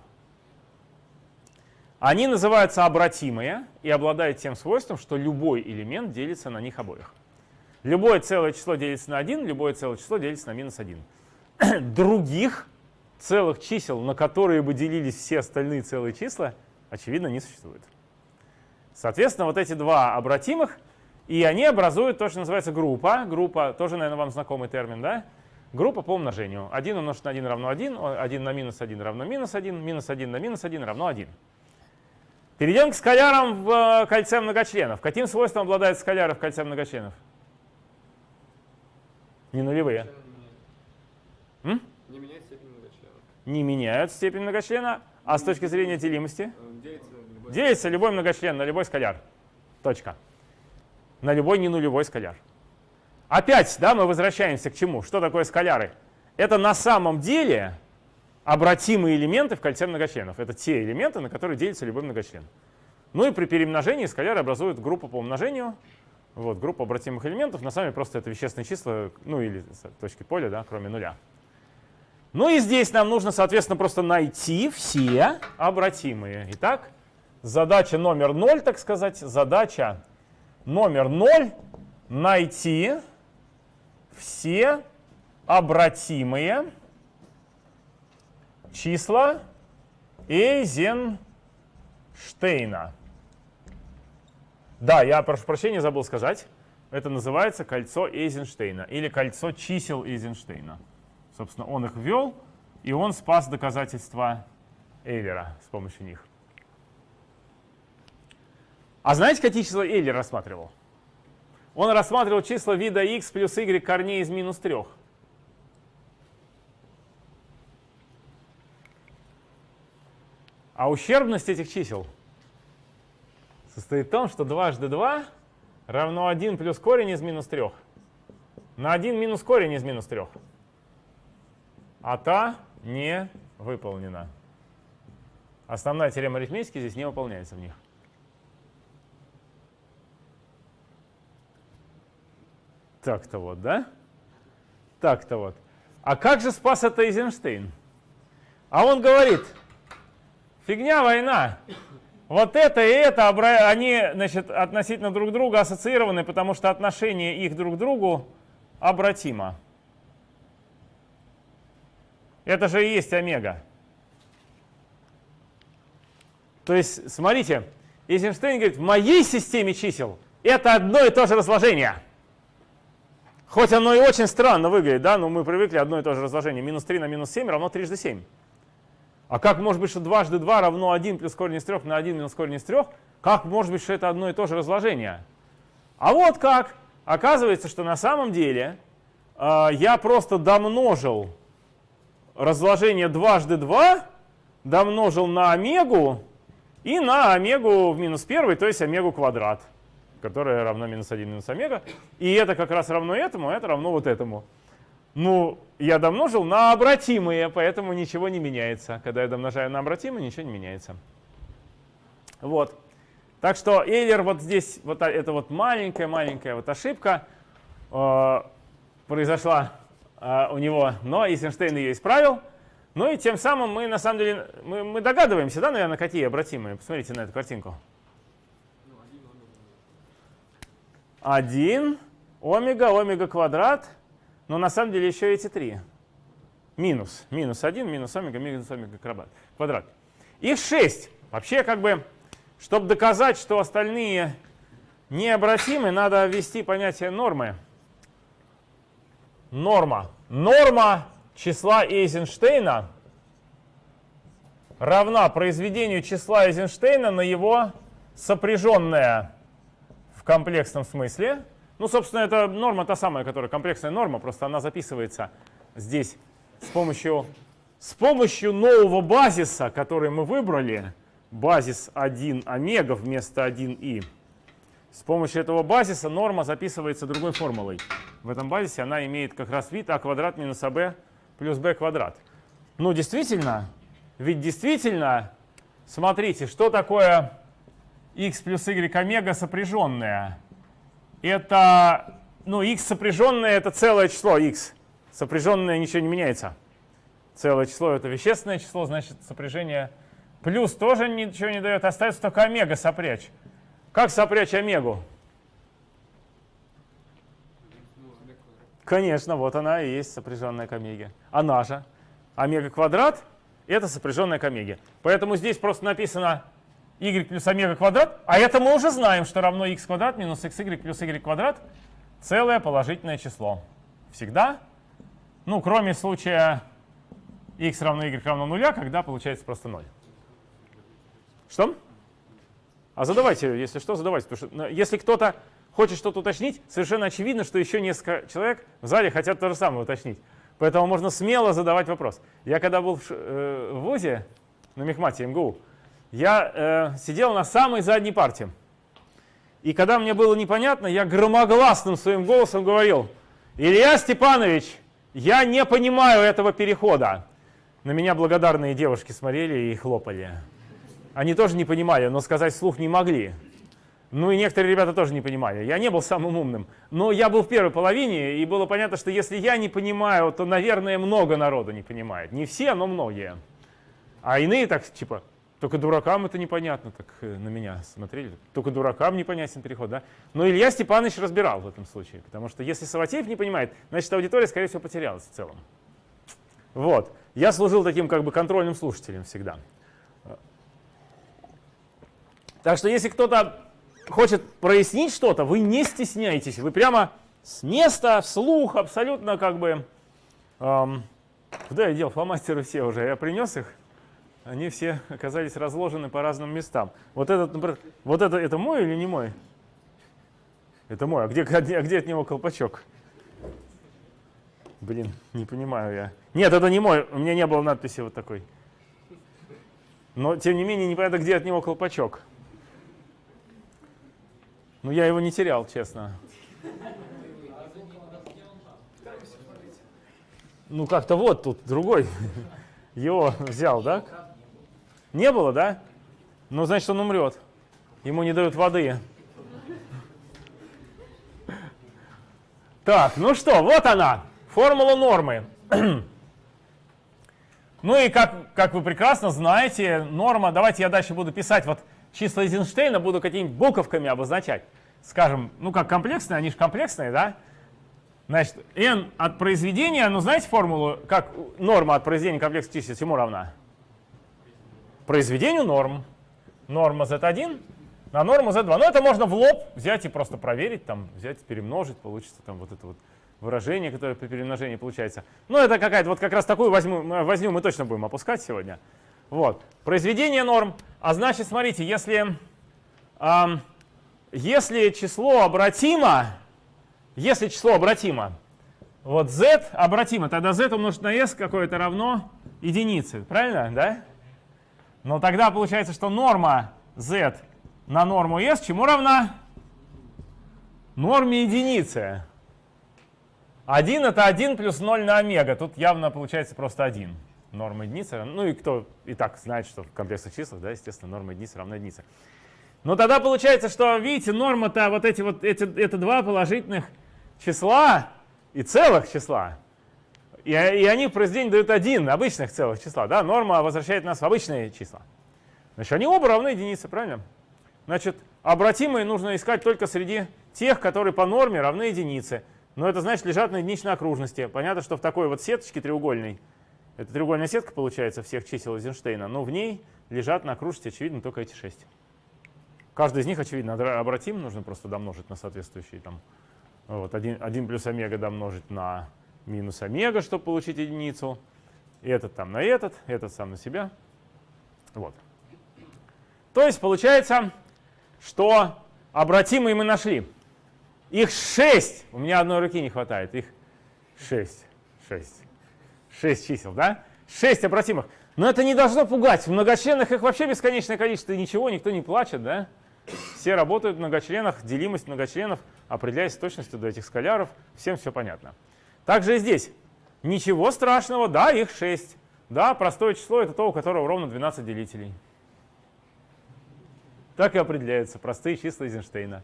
Они называются обратимые и обладают тем свойством, что любой элемент делится на них обоих. Любое целое число делится на 1, любое целое число делится на минус 1. Других целых чисел, на которые бы делились все остальные целые числа, очевидно, не существует. Соответственно, вот эти два обратимых, и они образуют то, что называется группа. Группа, тоже, наверное, вам знакомый термин, да? Группа по умножению. 1 умножить на 1 равно 1, 1 на минус 1 равно минус 1, минус 1 на минус 1 равно 1. Перейдем к скалярам в э, кольце многочленов. Каким свойством обладают скаляры в кольце многочленов? Не нулевые. М? Не меняют степень многочлена. Не меняют степень многочлена. А с точки зрения делимости? Делится Делится любой многочлен на любой скаляр. Точка. На любой ненулевой скаляр. Опять, да, мы возвращаемся к чему? Что такое скаляры? Это на самом деле обратимые элементы в кольце многочленов. Это те элементы, на которые делится любой многочлен. Ну и при перемножении скаляры образуют группу по умножению. Вот, группа обратимых элементов. На самом деле просто это вещественные числа, ну или точки поля, да, кроме нуля. Ну и здесь нам нужно, соответственно, просто найти все обратимые. Итак, задача номер 0, так сказать, задача номер 0 найти все обратимые числа Эйзенштейна. Да, я прошу прощения, забыл сказать. Это называется кольцо Эйзенштейна или кольцо чисел Эйзенштейна. Собственно, он их ввел, и он спас доказательства Эйлера с помощью них. А знаете, какие числа Эйлер рассматривал? Он рассматривал числа вида x плюс y корней из минус 3. А ущербность этих чисел состоит в том, что дважды 2 равно 1 плюс корень из минус 3 на 1 минус корень из минус 3. А та не выполнена. Основная теорема арифметики здесь не выполняется в них. Так-то вот, да? Так-то вот. А как же спас это Эйзенштейн? А он говорит, Фигня война. Вот это и это, они значит, относительно друг друга ассоциированы, потому что отношение их друг к другу обратимо. Это же и есть омега. То есть, смотрите, Эйзенштейн говорит, в моей системе чисел это одно и то же разложение. Хоть оно и очень странно выглядит, да, но мы привыкли одно и то же разложение. Минус 3 на минус 7 равно трижды 7. А как может быть, что дважды 2 равно 1 плюс корень из 3 на 1 минус корень из 3? Как может быть, что это одно и то же разложение? А вот как. Оказывается, что на самом деле э, я просто домножил разложение дважды 2, домножил на омегу и на омегу в минус 1, то есть омегу квадрат, которая равна минус 1 минус омега. И это как раз равно этому, а это равно вот этому. Ну, я домножил на обратимые, поэтому ничего не меняется. Когда я домножаю на обратимые, ничего не меняется. Вот. Так что Эйлер вот здесь, вот это вот маленькая-маленькая вот ошибка э, произошла э, у него, но Эйзенштейн ее исправил. Ну и тем самым мы на самом деле, мы, мы догадываемся, да, наверное, какие обратимые. Посмотрите на эту картинку. Один омега, омега квадрат – но на самом деле еще эти три. Минус. Минус 1, минус омега, минус омега квадрат. Их 6. Вообще, как бы, чтобы доказать, что остальные необратимы, надо ввести понятие нормы. Норма. Норма числа Эйзенштейна равна произведению числа Эйзенштейна на его сопряженное комплексном смысле ну, собственно, это норма та самая, которая комплексная норма, просто она записывается здесь с помощью, с помощью нового базиса, который мы выбрали, базис 1 омега вместо 1и. С помощью этого базиса норма записывается другой формулой. В этом базисе она имеет как раз вид а квадрат минус аб плюс b квадрат. Ну, действительно, ведь действительно, смотрите, что такое x плюс y омега сопряженное? это, ну, x сопряженное это целое число x. Сопряженное ничего не меняется. Целое число это вещественное число, значит сопряжение плюс тоже ничего не дает. Остается только омега сопрячь. Как сопрячь омегу? Конечно, вот она и есть сопряженная к омеге. Она же. Омега квадрат — это сопряженная к омеге. Поэтому здесь просто написано y плюс омега квадрат, а это мы уже знаем, что равно x квадрат минус xy плюс y квадрат целое положительное число. Всегда. Ну, кроме случая x равно y равно нуля, когда получается просто 0. Что? А задавайте, если что, задавайте. Потому что ну, если кто-то хочет что-то уточнить, совершенно очевидно, что еще несколько человек в зале хотят то же самое уточнить. Поэтому можно смело задавать вопрос. Я когда был в, э, в ВУЗе, на Мехмате МГУ, я э, сидел на самой задней парте. И когда мне было непонятно, я громогласным своим голосом говорил, Илья Степанович, я не понимаю этого перехода. На меня благодарные девушки смотрели и хлопали. Они тоже не понимали, но сказать вслух не могли. Ну и некоторые ребята тоже не понимали. Я не был самым умным. Но я был в первой половине, и было понятно, что если я не понимаю, то, наверное, много народу не понимает. Не все, но многие. А иные так, типа, только дуракам это непонятно, так э, на меня смотрели. Только дуракам непонятен переход, да? Но Илья Степанович разбирал в этом случае, потому что если Саватеев не понимает, значит аудитория, скорее всего, потерялась в целом. Вот. Я служил таким как бы контрольным слушателем всегда. Так что если кто-то хочет прояснить что-то, вы не стесняйтесь, вы прямо с места, вслух, абсолютно как бы... Эм, куда я дел фломастеры все уже? Я принес их? Они все оказались разложены по разным местам. Вот этот, например, вот это, это мой или не мой? Это мой. А где, а где от него колпачок? Блин, не понимаю я. Нет, это не мой. У меня не было надписи вот такой. Но, тем не менее, непонятно, где от него колпачок. Ну, я его не терял, честно. Ну, как-то вот тут другой его взял, да? Не было, да? Ну, значит, он умрет. Ему не дают воды. Так, ну что, вот она, формула нормы. Ну и как, как вы прекрасно знаете, норма, давайте я дальше буду писать вот числа Эйзенштейна, буду какими-нибудь буковками обозначать. Скажем, ну как комплексные, они же комплексные, да? Значит, n от произведения, ну знаете формулу, как норма от произведения комплекса чисел чему равна? Произведению норм. Норма z1 на норму z2. Ну это можно в лоб взять и просто проверить, там взять, перемножить, получится там вот это вот выражение, которое при перемножении получается. Ну, это какая-то, вот как раз такую возьму, возню мы точно будем опускать сегодня. Вот. Произведение норм. А значит, смотрите, если, э, если число обратимо, если число обратимо, вот z обратимо, тогда z умножить на s какое-то равно единице. Правильно, да? Но тогда получается, что норма z на норму s чему равна? Норме единицы. 1 это 1 плюс 0 на омега. Тут явно получается просто 1. Норма единицы. Ну и кто и так знает, что в комплексных числах, да, естественно, норма единицы равна единице. Но тогда получается, что, видите, норма-то вот эти вот, эти, это два положительных числа и целых числа. И, и они в произведении дают один обычных целых числа. Да? Норма возвращает нас в обычные числа. Значит, они оба равны единице, правильно? Значит, обратимые нужно искать только среди тех, которые по норме равны единице. Но это значит лежат на единичной окружности. Понятно, что в такой вот сеточке треугольной, это треугольная сетка получается всех чисел Эйзенштейна, но в ней лежат на окружности, очевидно, только эти шесть. Каждый из них, очевидно, обратим, нужно просто домножить на соответствующий там, вот, 1, 1 плюс омега домножить на минус омега, чтобы получить единицу. Этот там на этот, этот сам на себя. Вот. То есть получается, что обратимые мы нашли. Их шесть. У меня одной руки не хватает. Их шесть. Шесть. Шесть чисел, да? Шесть обратимых. Но это не должно пугать. В многочленных их вообще бесконечное количество. И ничего, никто не плачет, да? Все работают в многочленах. Делимость многочленов определяется точностью до этих скаляров. Всем все понятно. Также и здесь. Ничего страшного. Да, их шесть. Да, простое число — это то, у которого ровно 12 делителей. Так и определяются простые числа Эйзенштейна.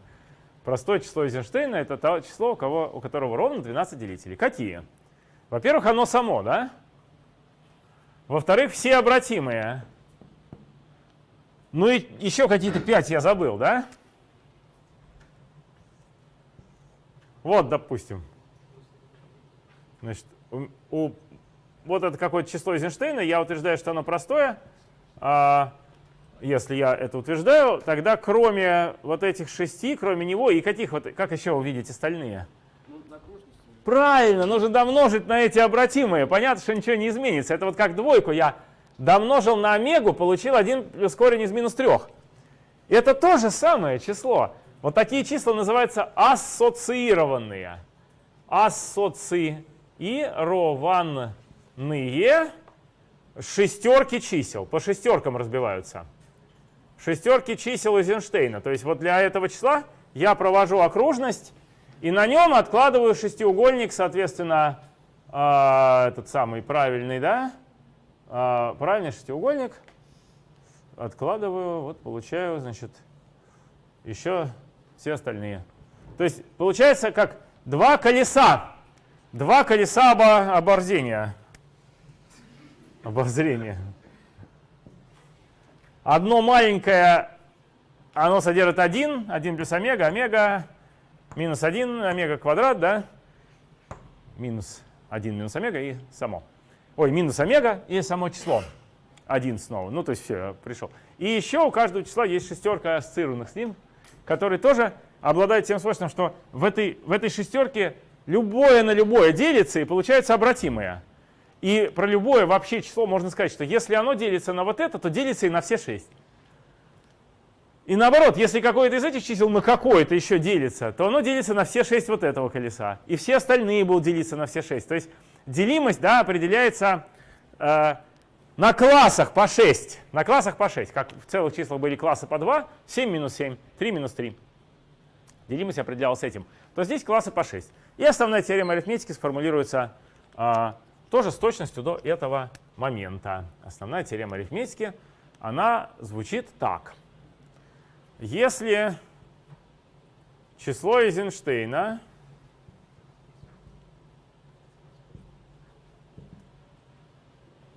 Простое число Эйзенштейна — это то число, у, кого, у которого ровно 12 делителей. Какие? Во-первых, оно само, да? Во-вторых, все обратимые. Ну и еще какие-то 5 я забыл, да? Вот, допустим. Значит, у, у, вот это какое-то число Эйзенштейна, я утверждаю, что оно простое. А, если я это утверждаю, тогда кроме вот этих шести, кроме него, и каких вот, как еще увидеть остальные? Правильно, нужно домножить на эти обратимые. Понятно, что ничего не изменится. Это вот как двойку я домножил на омегу, получил 1 плюс корень из минус 3. Это то же самое число. Вот такие числа называются ассоциированные. Ассоциированные шестерки чисел. По шестеркам разбиваются шестерки чисел Эйзенштейна. То есть вот для этого числа я провожу окружность, и на нем откладываю шестиугольник, соответственно, э, этот самый правильный, да, э, правильный шестиугольник. откладываю, вот получаю, значит, еще все остальные. То есть получается как два колеса. Два колеса обо оборзения. Обозрения. Одно маленькое, оно содержит 1, 1 плюс омега, омега минус 1, омега квадрат, да? Минус 1 минус омега и само. Ой, минус омега и само число. 1 снова. Ну, то есть все, пришел. И еще у каждого числа есть шестерка ассоциированных с ним, которые тоже обладают тем свойством, что в этой, в этой шестерке любое на любое делится и получается обратимое. И про любое вообще число можно сказать, что если оно делится на вот это, то делится и на все 6. И наоборот, если какое-то из этих чисел на какое-то еще делится, то оно делится на все 6 вот этого колеса. И все остальные будут делиться на все 6. То есть делимость да, определяется э, на классах по 6. На классах по 6. Как в целых числах были классы по 2, 7 минус 7, 3 минус 3. Делимость определялась этим. То здесь классы по 6. И основная теорема арифметики сформулируется э, тоже с точностью до этого момента. Основная теорема арифметики, она звучит так. Если число Эйзенштейна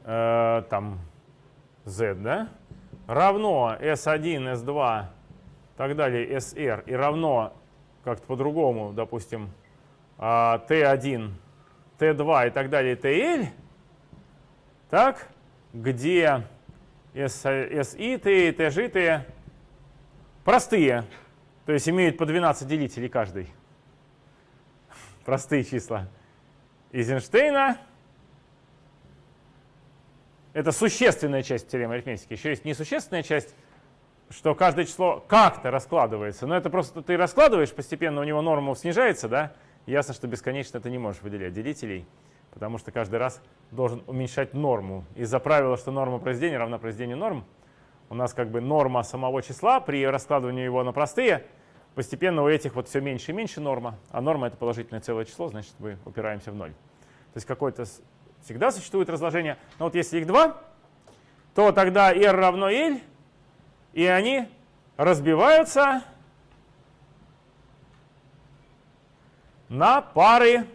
э, там z, да, равно s1, s2, так далее, sr, и равно как-то по-другому, допустим, t1, а, Т2 и так далее, ТЛ, так, где SI, Т, ТЖ, Т простые, то есть имеют по 12 делителей каждый. Простые числа. Эйзенштейна — это существенная часть теоремы арифметики. Еще есть несущественная часть, что каждое число как-то раскладывается. Но это просто ты раскладываешь, постепенно у него норма снижается, да, Ясно, что бесконечно ты не можешь выделять делителей, потому что каждый раз должен уменьшать норму. Из-за правила, что норма произведения равна произведению норм, у нас как бы норма самого числа при раскладывании его на простые, постепенно у этих вот все меньше и меньше норма, а норма — это положительное целое число, значит, мы упираемся в ноль. То есть какое-то всегда существует разложение. Но вот если их два, то тогда r равно l, и они разбиваются на пары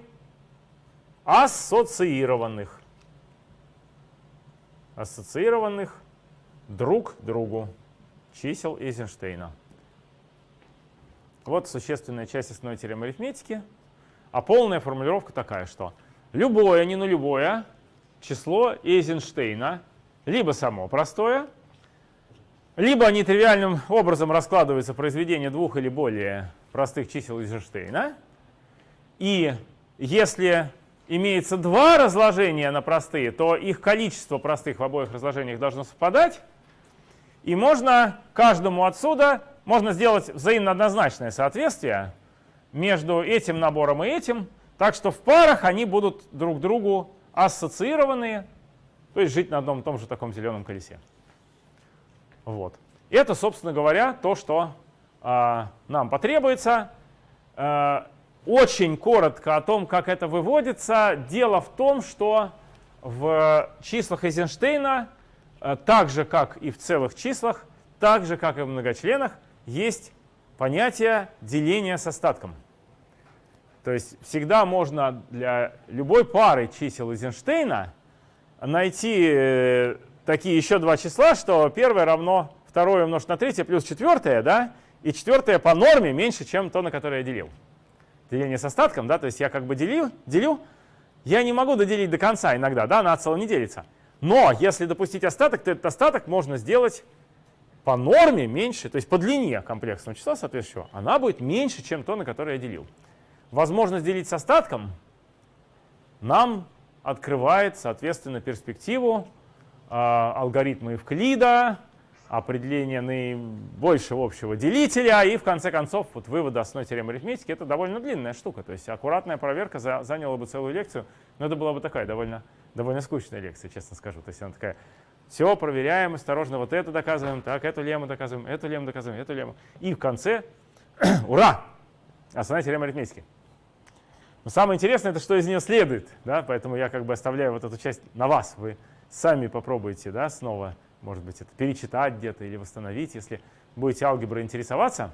ассоциированных. Ассоциированных друг другу чисел Эйзенштейна. Вот существенная часть основной теоремы арифметики. А полная формулировка такая, что любое, не нулевое число Эйзенштейна либо само простое, либо нетривиальным образом раскладывается произведение двух или более простых чисел Эйзенштейна, и если имеется два разложения на простые, то их количество простых в обоих разложениях должно совпадать. И можно каждому отсюда можно сделать взаимно однозначное соответствие между этим набором и этим, так что в парах они будут друг другу ассоциированные, то есть жить на одном и том же таком зеленом колесе. Вот. Это, собственно говоря, то, что э, нам потребуется. Э, очень коротко о том, как это выводится. Дело в том, что в числах Эйзенштейна, э, так же как и в целых числах, так же как и в многочленах, есть понятие деления с остатком. То есть всегда можно для любой пары чисел Эйзенштейна найти э, такие еще два числа, что первое равно второе умножить на третье плюс четвертое, да, и четвертое по норме меньше, чем то, на которое я делил деление с остатком, да, то есть я как бы делю, делю, я не могу доделить до конца иногда, да, на цело не делится. Но если допустить остаток, то этот остаток можно сделать по норме меньше, то есть по длине комплексного числа соответствующего, она будет меньше, чем то, на которое я делил. Возможность делить с остатком нам открывает, соответственно, перспективу э, алгоритма Евклида, определение наибольшего общего делителя и в конце концов вот выводы основной теоремы арифметики. Это довольно длинная штука, то есть аккуратная проверка за, заняла бы целую лекцию, но это была бы такая довольно, довольно скучная лекция, честно скажу. То есть она такая, все проверяем, осторожно, вот это доказываем, так, эту лему доказываем, эту лему доказываем, эту лему. И в конце, ура, основная теорема арифметики. Но самое интересное, это что из нее следует, да, поэтому я как бы оставляю вот эту часть на вас, вы сами попробуйте, да, снова может быть, это перечитать где-то или восстановить. Если будете алгеброй интересоваться,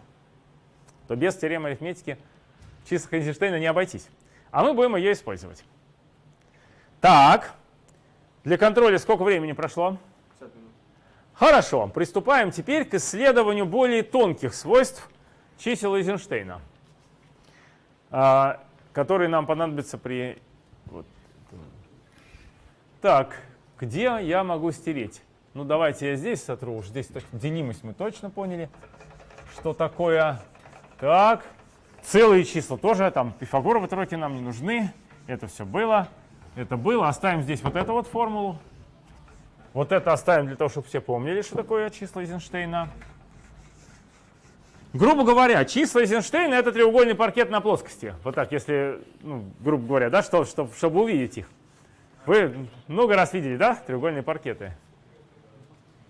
то без теоремы арифметики числа Эйзенштейна не обойтись. А мы будем ее использовать. Так, для контроля сколько времени прошло? 50 минут. Хорошо, приступаем теперь к исследованию более тонких свойств чисел Эйзенштейна, а, которые нам понадобятся при... Вот. Так, где я могу стереть? Ну, давайте я здесь сотру, уж здесь точно, делимость мы точно поняли, что такое. Так, целые числа тоже, там Пифагоровы тройки нам не нужны, это все было. Это было, оставим здесь вот эту вот формулу. Вот это оставим для того, чтобы все помнили, что такое числа Эйзенштейна. Грубо говоря, числа Эйзенштейна — это треугольный паркет на плоскости. Вот так, если, ну, грубо говоря, да, что, что, чтобы увидеть их. Вы много раз видели, да, треугольные паркеты?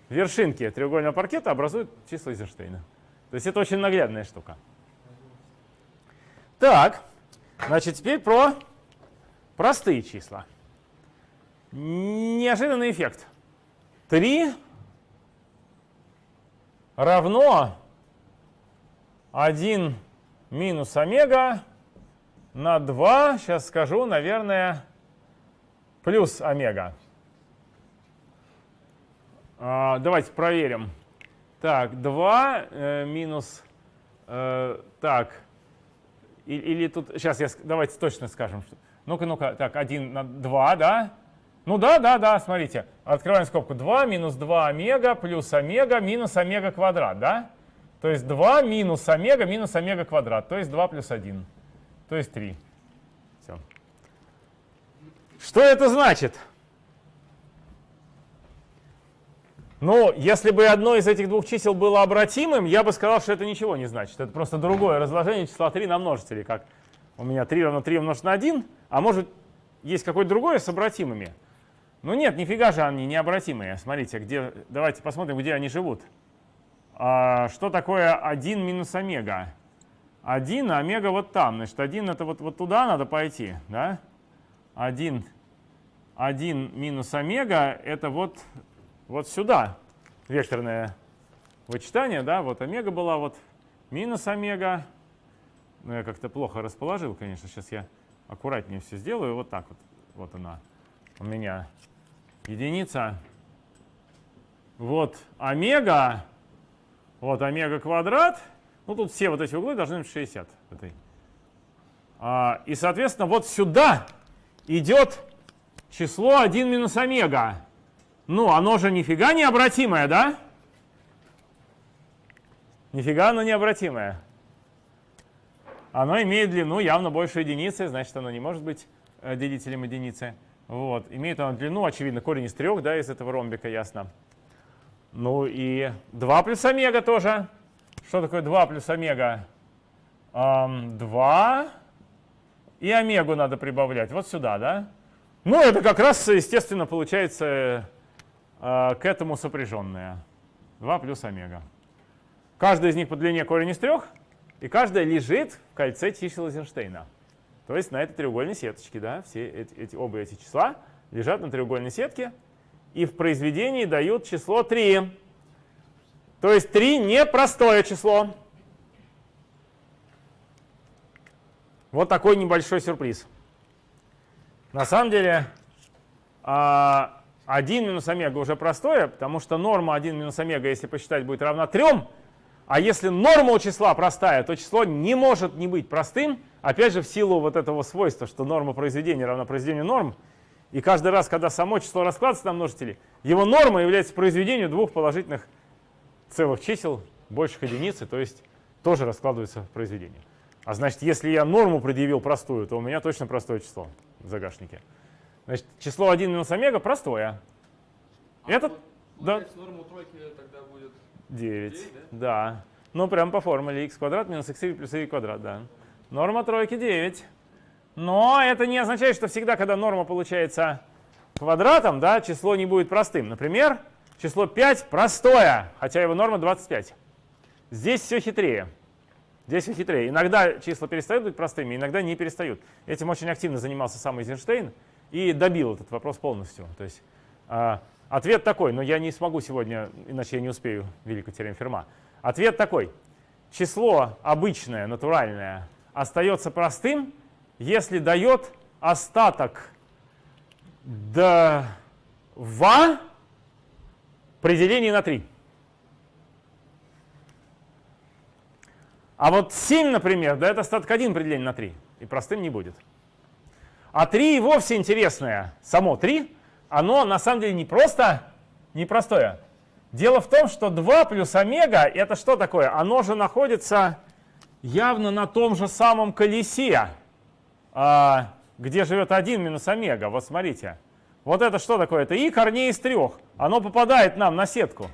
Вершинки треугольного паркета образуют числа Эйзенштейна. То есть это очень наглядная штука. Так, значит, теперь про простые числа. Неожиданный эффект. 3 равно 1 минус омега на 2, сейчас скажу, наверное, плюс омега. А, давайте проверим. Так, 2 э, минус, э, так, или, тут, сейчас я, давайте точно скажем. Ну-ка, ну-ка, так, 1 на 2, да? Ну да, да, да, смотрите. Открываем скобку. 2 минус 2 омега плюс омега минус омега квадрат, да? То есть 2 минус омега минус омега квадрат, то есть 2 плюс 1, то есть 3. Что это значит? Ну, если бы одно из этих двух чисел было обратимым, я бы сказал, что это ничего не значит. Это просто другое разложение числа 3 на множители, как у меня 3 равно 3 умножить на 1, а может есть какое-то другое с обратимыми. Ну нет, нифига же они необратимые. Смотрите, где, давайте посмотрим, где они живут. А, что такое 1 минус омега? 1, а омега вот там. Значит, 1 это вот, вот туда надо пойти. Да? 1, 1 минус омега это вот вот сюда векторное вычитание, да, вот омега была, вот минус омега. Ну, я как-то плохо расположил, конечно, сейчас я аккуратнее все сделаю, вот так вот, вот она у меня единица. Вот омега, вот омега квадрат, ну тут все вот эти углы должны быть 60. Этой. А, и, соответственно, вот сюда идет число 1 минус омега. Ну, оно же нифига необратимое, да? Нифига оно необратимое. Оно имеет длину явно больше единицы, значит, оно не может быть э, делителем единицы. Вот. Имеет оно длину, очевидно, корень из трех, да, из этого ромбика, ясно. Ну и 2 плюс омега тоже. Что такое 2 плюс омега? Эм, 2 и омегу надо прибавлять. Вот сюда, да? Ну, это как раз, естественно, получается а, к этому сопряженные. 2 плюс омега. Каждая из них по длине корень из трех, и каждая лежит в кольце чисел Эйзенштейна. То есть на этой треугольной сеточке. Да, все эти, эти, оба эти числа лежат на треугольной сетке, и в произведении дают число 3. То есть 3 не простое число. Вот такой небольшой сюрприз. На самом деле, а, 1 минус омега уже простое, потому что норма 1 минус омега, если посчитать, будет равна 3. А если норма у числа простая, то число не может не быть простым, опять же в силу вот этого свойства, что норма произведения равна произведению норм. И каждый раз, когда само число раскладывается на множители, его норма является произведением двух положительных целых чисел, больших единицы, то есть тоже раскладывается в произведение. А значит, если я норму предъявил простую, то у меня точно простое число в загашнике. Значит, число 1 минус омега простое. А Этот, да. норма тройки тогда будет 9, 9, да? Ну, прям по формуле x квадрат минус x плюс y квадрат, да. Норма тройки 9. Но это не означает, что всегда, когда норма получается квадратом, да, число не будет простым. Например, число 5 простое, хотя его норма 25. Здесь все хитрее. Здесь все хитрее. Иногда числа перестают быть простыми, иногда не перестают. Этим очень активно занимался сам Эйзенштейн и добил этот вопрос полностью. То есть а, Ответ такой, но я не смогу сегодня, иначе я не успею великую теорему Ферма. Ответ такой. Число обычное, натуральное, остается простым, если дает остаток до в делении на 3. А вот 7, например, дает остаток 1 при на 3. И простым не будет. А 3 и вовсе интересное. Само 3, оно на самом деле не просто непростое. Дело в том, что 2 плюс омега это что такое? Оно же находится явно на том же самом колесе, а, где живет 1 минус омега. Вот смотрите. Вот это что такое? Это и корней из трех. Оно попадает нам на сетку.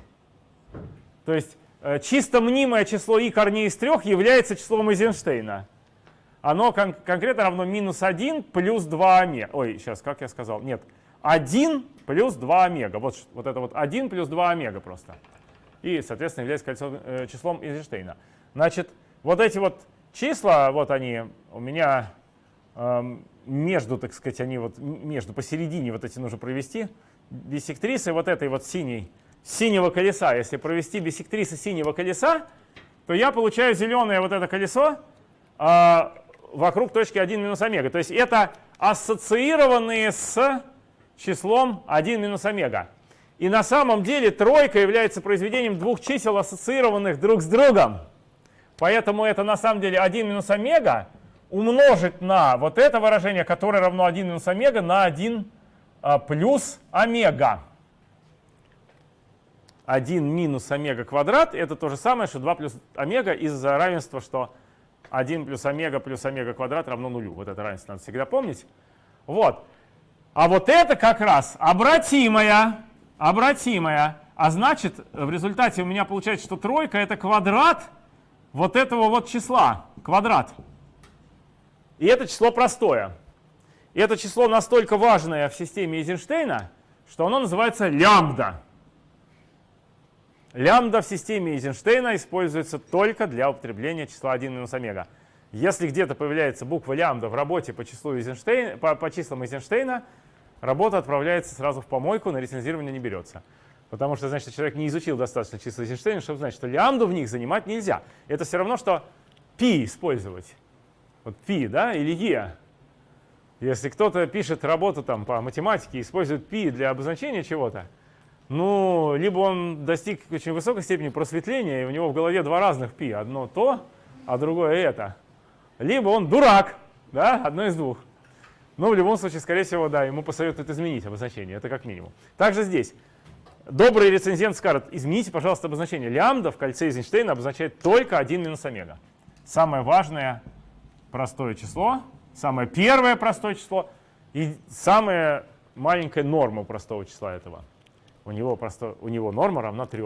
То есть чисто мнимое число и корней из трех является числом Эйзенштейна оно кон конкретно равно минус 1 плюс 2 омега. Ой, сейчас, как я сказал? Нет, 1 плюс 2 омега. Вот, вот это вот 1 плюс 2 омега просто. И, соответственно, является кольцо, э, числом Эйзенштейна. Значит, вот эти вот числа, вот они у меня э, между, так сказать, они вот между, посередине вот эти нужно провести. Бисектрисы вот этой вот синей, синего колеса. Если провести бисектрисы синего колеса, то я получаю зеленое вот это колесо, э, вокруг точки 1 минус омега. То есть это ассоциированные с числом 1 минус омега. И на самом деле тройка является произведением двух чисел, ассоциированных друг с другом. Поэтому это на самом деле 1 минус омега умножить на вот это выражение, которое равно 1 минус омега, на 1 а, плюс омега. 1 минус омега квадрат это то же самое, что 2 плюс омега из-за равенства, что 1 плюс омега плюс омега квадрат равно нулю. Вот это равенство надо всегда помнить. Вот. А вот это как раз обратимая, обратимая. А значит, в результате у меня получается, что тройка это квадрат вот этого вот числа, квадрат. И это число простое. И это число настолько важное в системе Эйзенштейна, что оно называется лямбда. Лямбда в системе Эйзенштейна используется только для употребления числа 1 минус омега. Если где-то появляется буква лямбда в работе по, числу Эйзенштейна, по, по числам Эйзенштейна, работа отправляется сразу в помойку, на рецензирование не берется. Потому что, значит, человек не изучил достаточно числа Эйзенштейна, чтобы знать, что лямбду в них занимать нельзя. Это все равно, что π использовать. Вот π, да, или e. Если кто-то пишет работу там, по математике, использует π для обозначения чего-то, ну, либо он достиг очень высокой степени просветления, и у него в голове два разных пи. Одно то, а другое это. Либо он дурак, да, одно из двух. Но в любом случае, скорее всего, да, ему посоветуют изменить обозначение, это как минимум. Также здесь. Добрый рецензент скажет, измените, пожалуйста, обозначение. Лямбда в кольце Эйзенштейна обозначает только 1 минус омега. Самое важное простое число, самое первое простое число и самая маленькая норма простого числа этого у него, просто, у него норма равна 3.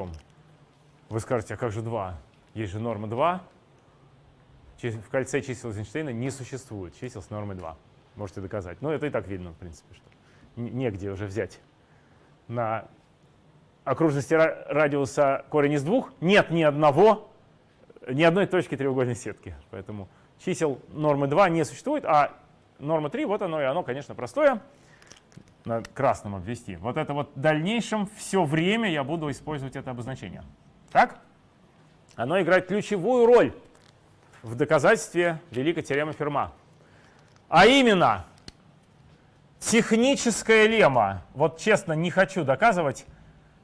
Вы скажете, а как же 2? Есть же норма 2. В кольце чисел Эйзенштейна не существует чисел с нормой 2. Можете доказать. Но это и так видно, в принципе, что негде уже взять. На окружности радиуса корень из двух нет ни одного, ни одной точки треугольной сетки. Поэтому чисел нормы 2 не существует, а норма 3, вот оно и оно, конечно, простое на красном обвести. Вот это вот в дальнейшем все время я буду использовать это обозначение. Так? Оно играет ключевую роль в доказательстве великой теоремы Ферма. А именно, техническая лемма, вот честно не хочу доказывать,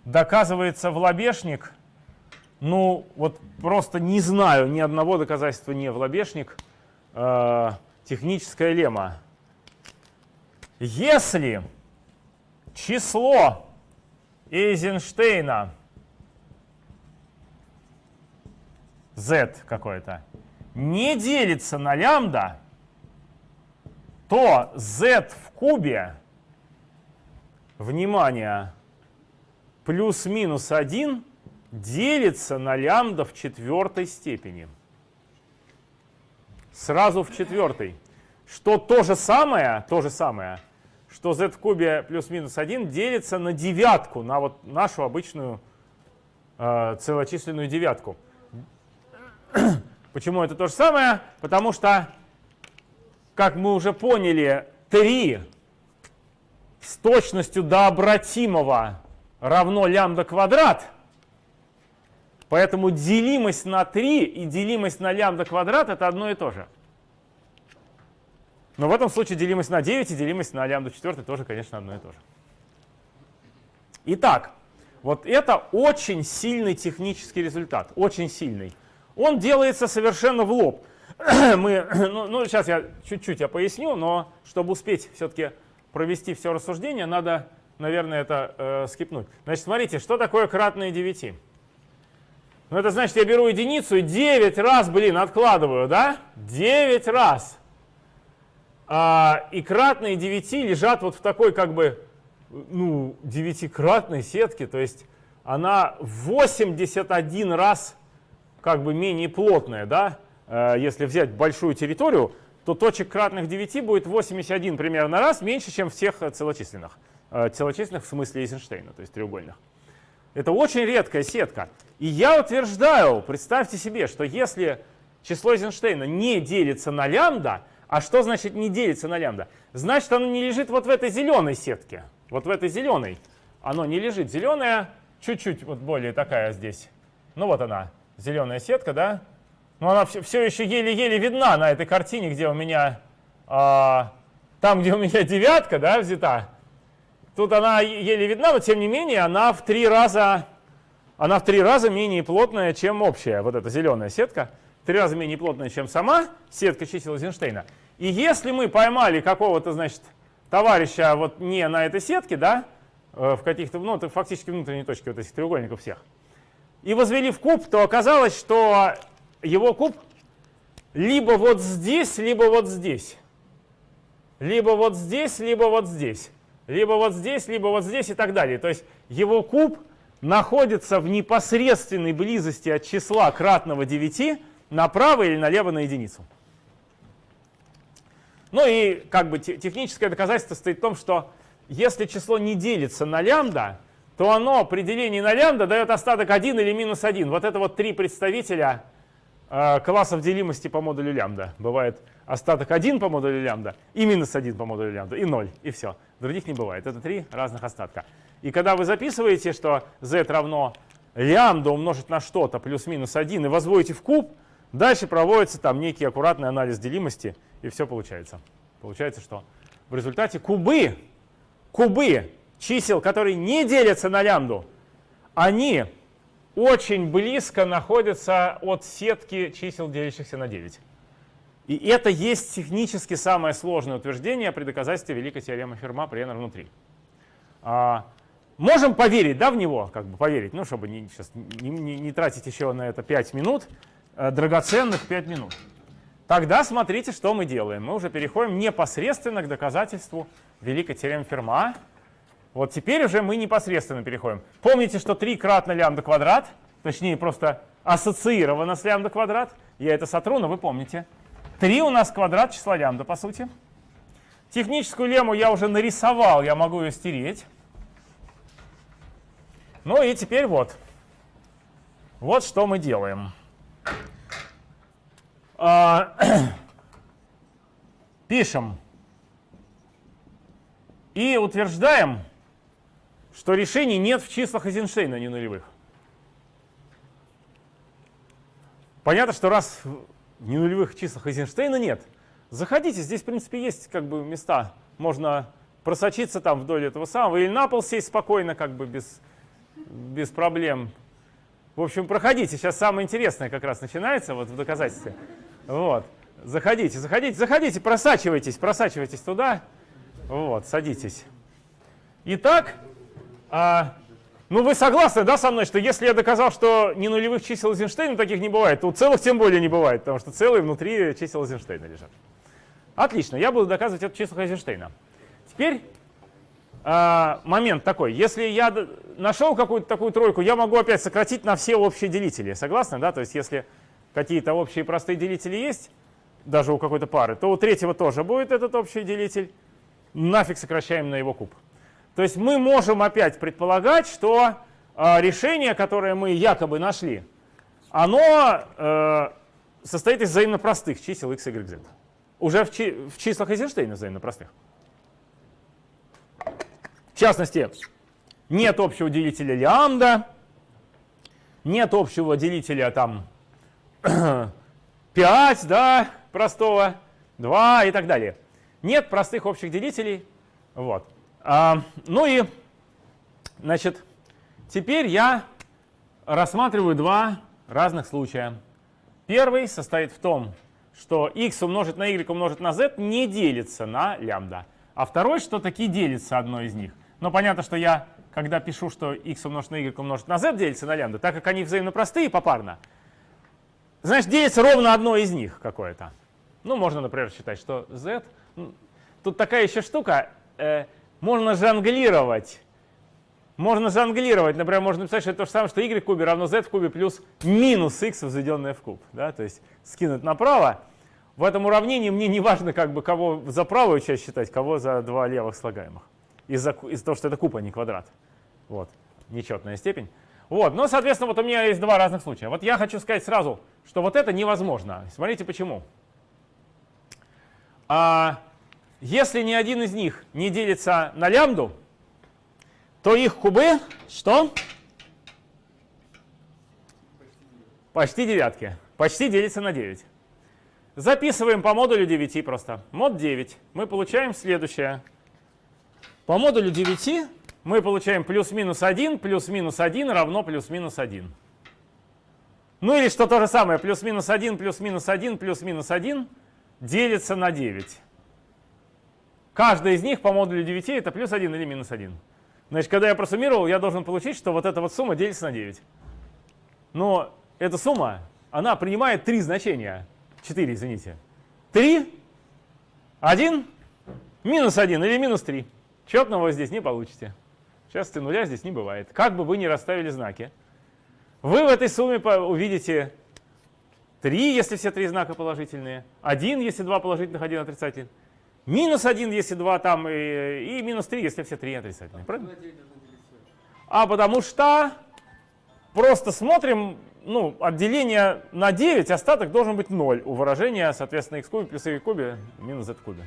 доказывается в лобешник, ну вот просто не знаю ни одного доказательства не в лобешник, э, техническая лемма. Если число Эйзенштейна z какое-то не делится на лямбда, то z в кубе, внимание, плюс-минус 1 делится на лямбда в четвертой степени. Сразу в четвертой. Что то же самое, то же самое – что z в кубе плюс-минус 1 делится на девятку, на вот нашу обычную э, целочисленную девятку. Почему это то же самое? Потому что, как мы уже поняли, 3 с точностью до обратимого равно лямбда квадрат. Поэтому делимость на 3 и делимость на лямбда квадрат это одно и то же. Но в этом случае делимость на 9 и делимость на лямбда 4 тоже, конечно, одно и то же. Итак, вот это очень сильный технический результат, очень сильный. Он делается совершенно в лоб. Мы, ну, ну, сейчас я чуть-чуть я поясню, но чтобы успеть все-таки провести все рассуждение, надо, наверное, это э, скипнуть. Значит, смотрите, что такое кратное 9? Ну, это значит, я беру единицу и 9 раз, блин, откладываю, да? 9 раз. А, и кратные 9 лежат вот в такой, как бы, ну, девятикратной сетке, то есть она 81 раз как бы менее плотная, да? Э, если взять большую территорию, то точек кратных 9 будет 81 примерно раз меньше, чем всех целочисленных. Э, целочисленных в смысле Эйзенштейна, то есть треугольных. Это очень редкая сетка. И я утверждаю, представьте себе, что если число Эйзенштейна не делится на лямбда, а что значит не делится на лямбда? Значит, оно не лежит вот в этой зеленой сетке. Вот в этой зеленой. Оно не лежит. Зеленая чуть-чуть вот более такая здесь. Ну вот она, зеленая сетка, да? Но она все, все еще еле-еле видна на этой картине, где у меня, а, там, где у меня девятка, да, взята. Тут она еле видна, но тем не менее она в три раза, она в три раза менее плотная, чем общая, вот эта зеленая сетка. Три раза менее плотная, чем сама сетка чисел Эйзенштейна. И если мы поймали какого-то, значит, товарища вот не на этой сетке, да, э, в каких-то, ну, это фактически внутренние точки вот этих треугольников всех, и возвели в куб, то оказалось, что его куб либо вот здесь, либо вот здесь. Либо вот здесь, либо вот здесь. Либо вот здесь, либо вот здесь и так далее. То есть его куб находится в непосредственной близости от числа кратного 9 направо или налево на единицу. Ну и как бы техническое доказательство стоит в том, что если число не делится на лямбда, то оно при делении на лямбда дает остаток 1 или минус 1. Вот это вот три представителя э, классов делимости по модулю лямбда. Бывает остаток 1 по модулю лямбда и минус 1 по модулю лямбда, и 0, и все. Других не бывает. Это три разных остатка. И когда вы записываете, что z равно лямбда умножить на что-то плюс-минус 1 и возводите в куб, дальше проводится там некий аккуратный анализ делимости и все получается. Получается, что в результате кубы, кубы чисел, которые не делятся на лямбду, они очень близко находятся от сетки чисел, делящихся на 9. И это есть технически самое сложное утверждение при доказательстве великой теоремы Ферма при внутри. А, можем поверить да, в него, как бы поверить, ну, чтобы не, сейчас не, не, не тратить еще на это 5 минут, драгоценных 5 минут. Тогда смотрите, что мы делаем. Мы уже переходим непосредственно к доказательству великой теоремы Ферма. Вот теперь уже мы непосредственно переходим. Помните, что 3 кратно лямбда квадрат, точнее просто ассоциировано с лямбда квадрат. Я это сотру, но вы помните. 3 у нас квадрат числа лямбда, по сути. Техническую лему я уже нарисовал, я могу ее стереть. Ну и теперь вот. Вот что мы делаем. А, пишем и утверждаем, что решений нет в числах Эйзенштейна не нулевых. Понятно, что раз в ненулевых числах Эйзенштейна нет, заходите, здесь, в принципе, есть как бы места, можно просочиться там вдоль этого самого, или на пол сесть спокойно, как бы без, без проблем. В общем, проходите, сейчас самое интересное как раз начинается вот в доказательстве. Вот. Заходите, заходите, заходите, просачивайтесь, просачивайтесь туда. Вот, садитесь. Итак, а, ну вы согласны, да, со мной, что если я доказал, что не нулевых чисел Эйзенштейна таких не бывает, то целых тем более не бывает, потому что целые внутри чисел Эйзенштейна лежат. Отлично, я буду доказывать это число Эйзенштейна. Теперь а, момент такой. Если я нашел какую-то такую тройку, я могу опять сократить на все общие делители. Согласны, да? То есть если какие-то общие простые делители есть, даже у какой-то пары, то у третьего тоже будет этот общий делитель. Нафиг сокращаем на его куб. То есть мы можем опять предполагать, что э, решение, которое мы якобы нашли, оно э, состоит из взаимно простых чисел x, y, z. Уже в, чи в числах Эйзенштейна взаимно простых. В частности, нет общего делителя лямбда, нет общего делителя там 5, да, простого, 2 и так далее. Нет простых общих делителей. Вот. А, ну и, значит, теперь я рассматриваю два разных случая. Первый состоит в том, что x умножить на y умножить на z не делится на лямбда. А второй, что таки делится одно из них. Но понятно, что я, когда пишу, что x умножить на y умножить на z делится на лямбда, так как они взаимно простые попарно, значит, делится ровно одно из них какое-то. Ну, можно, например, считать, что z... Тут такая еще штука, э, можно жонглировать можно жонглировать. Например, можно написать, что это то же самое, что y в кубе равно z в кубе плюс минус x возведенное в куб. Да? То есть скинуть направо. В этом уравнении мне не важно, как бы, кого за правую часть считать, кого за два левых слагаемых. Из-за из того, что это куб, а не квадрат. Вот. Нечетная степень. Вот. Но, соответственно, вот у меня есть два разных случая. Вот я хочу сказать сразу, что вот это невозможно. Смотрите, почему. А если ни один из них не делится на лямбду, то их кубы что? Почти девятки. Почти делится на 9. Записываем по модулю 9 просто. Мод 9. Мы получаем следующее. По модулю 9 мы получаем плюс-минус 1, плюс-минус 1 равно плюс-минус 1. Ну или что то же самое, плюс-минус 1, плюс-минус 1, плюс-минус 1 делится на 9. Каждая из них по модулю 9 это плюс 1 или минус 1. Значит, когда я просуммировал, я должен получить, что вот эта вот сумма делится на 9. Но эта сумма, она принимает три значения. 4, извините. 3, 1, минус 1 или минус 3. Четного здесь не получите. Часто нуля здесь не бывает. Как бы вы ни расставили знаки. Вы в этой сумме увидите 3, если все три знака положительные, 1, если два положительных, один отрицательный. Минус 1, если 2 там, и, и минус 3, если все 3 отрицательные. Правильно? А потому что просто смотрим, ну, отделение на 9, остаток должен быть 0 у выражения, соответственно, x кубе плюс y кубе минус z кубе.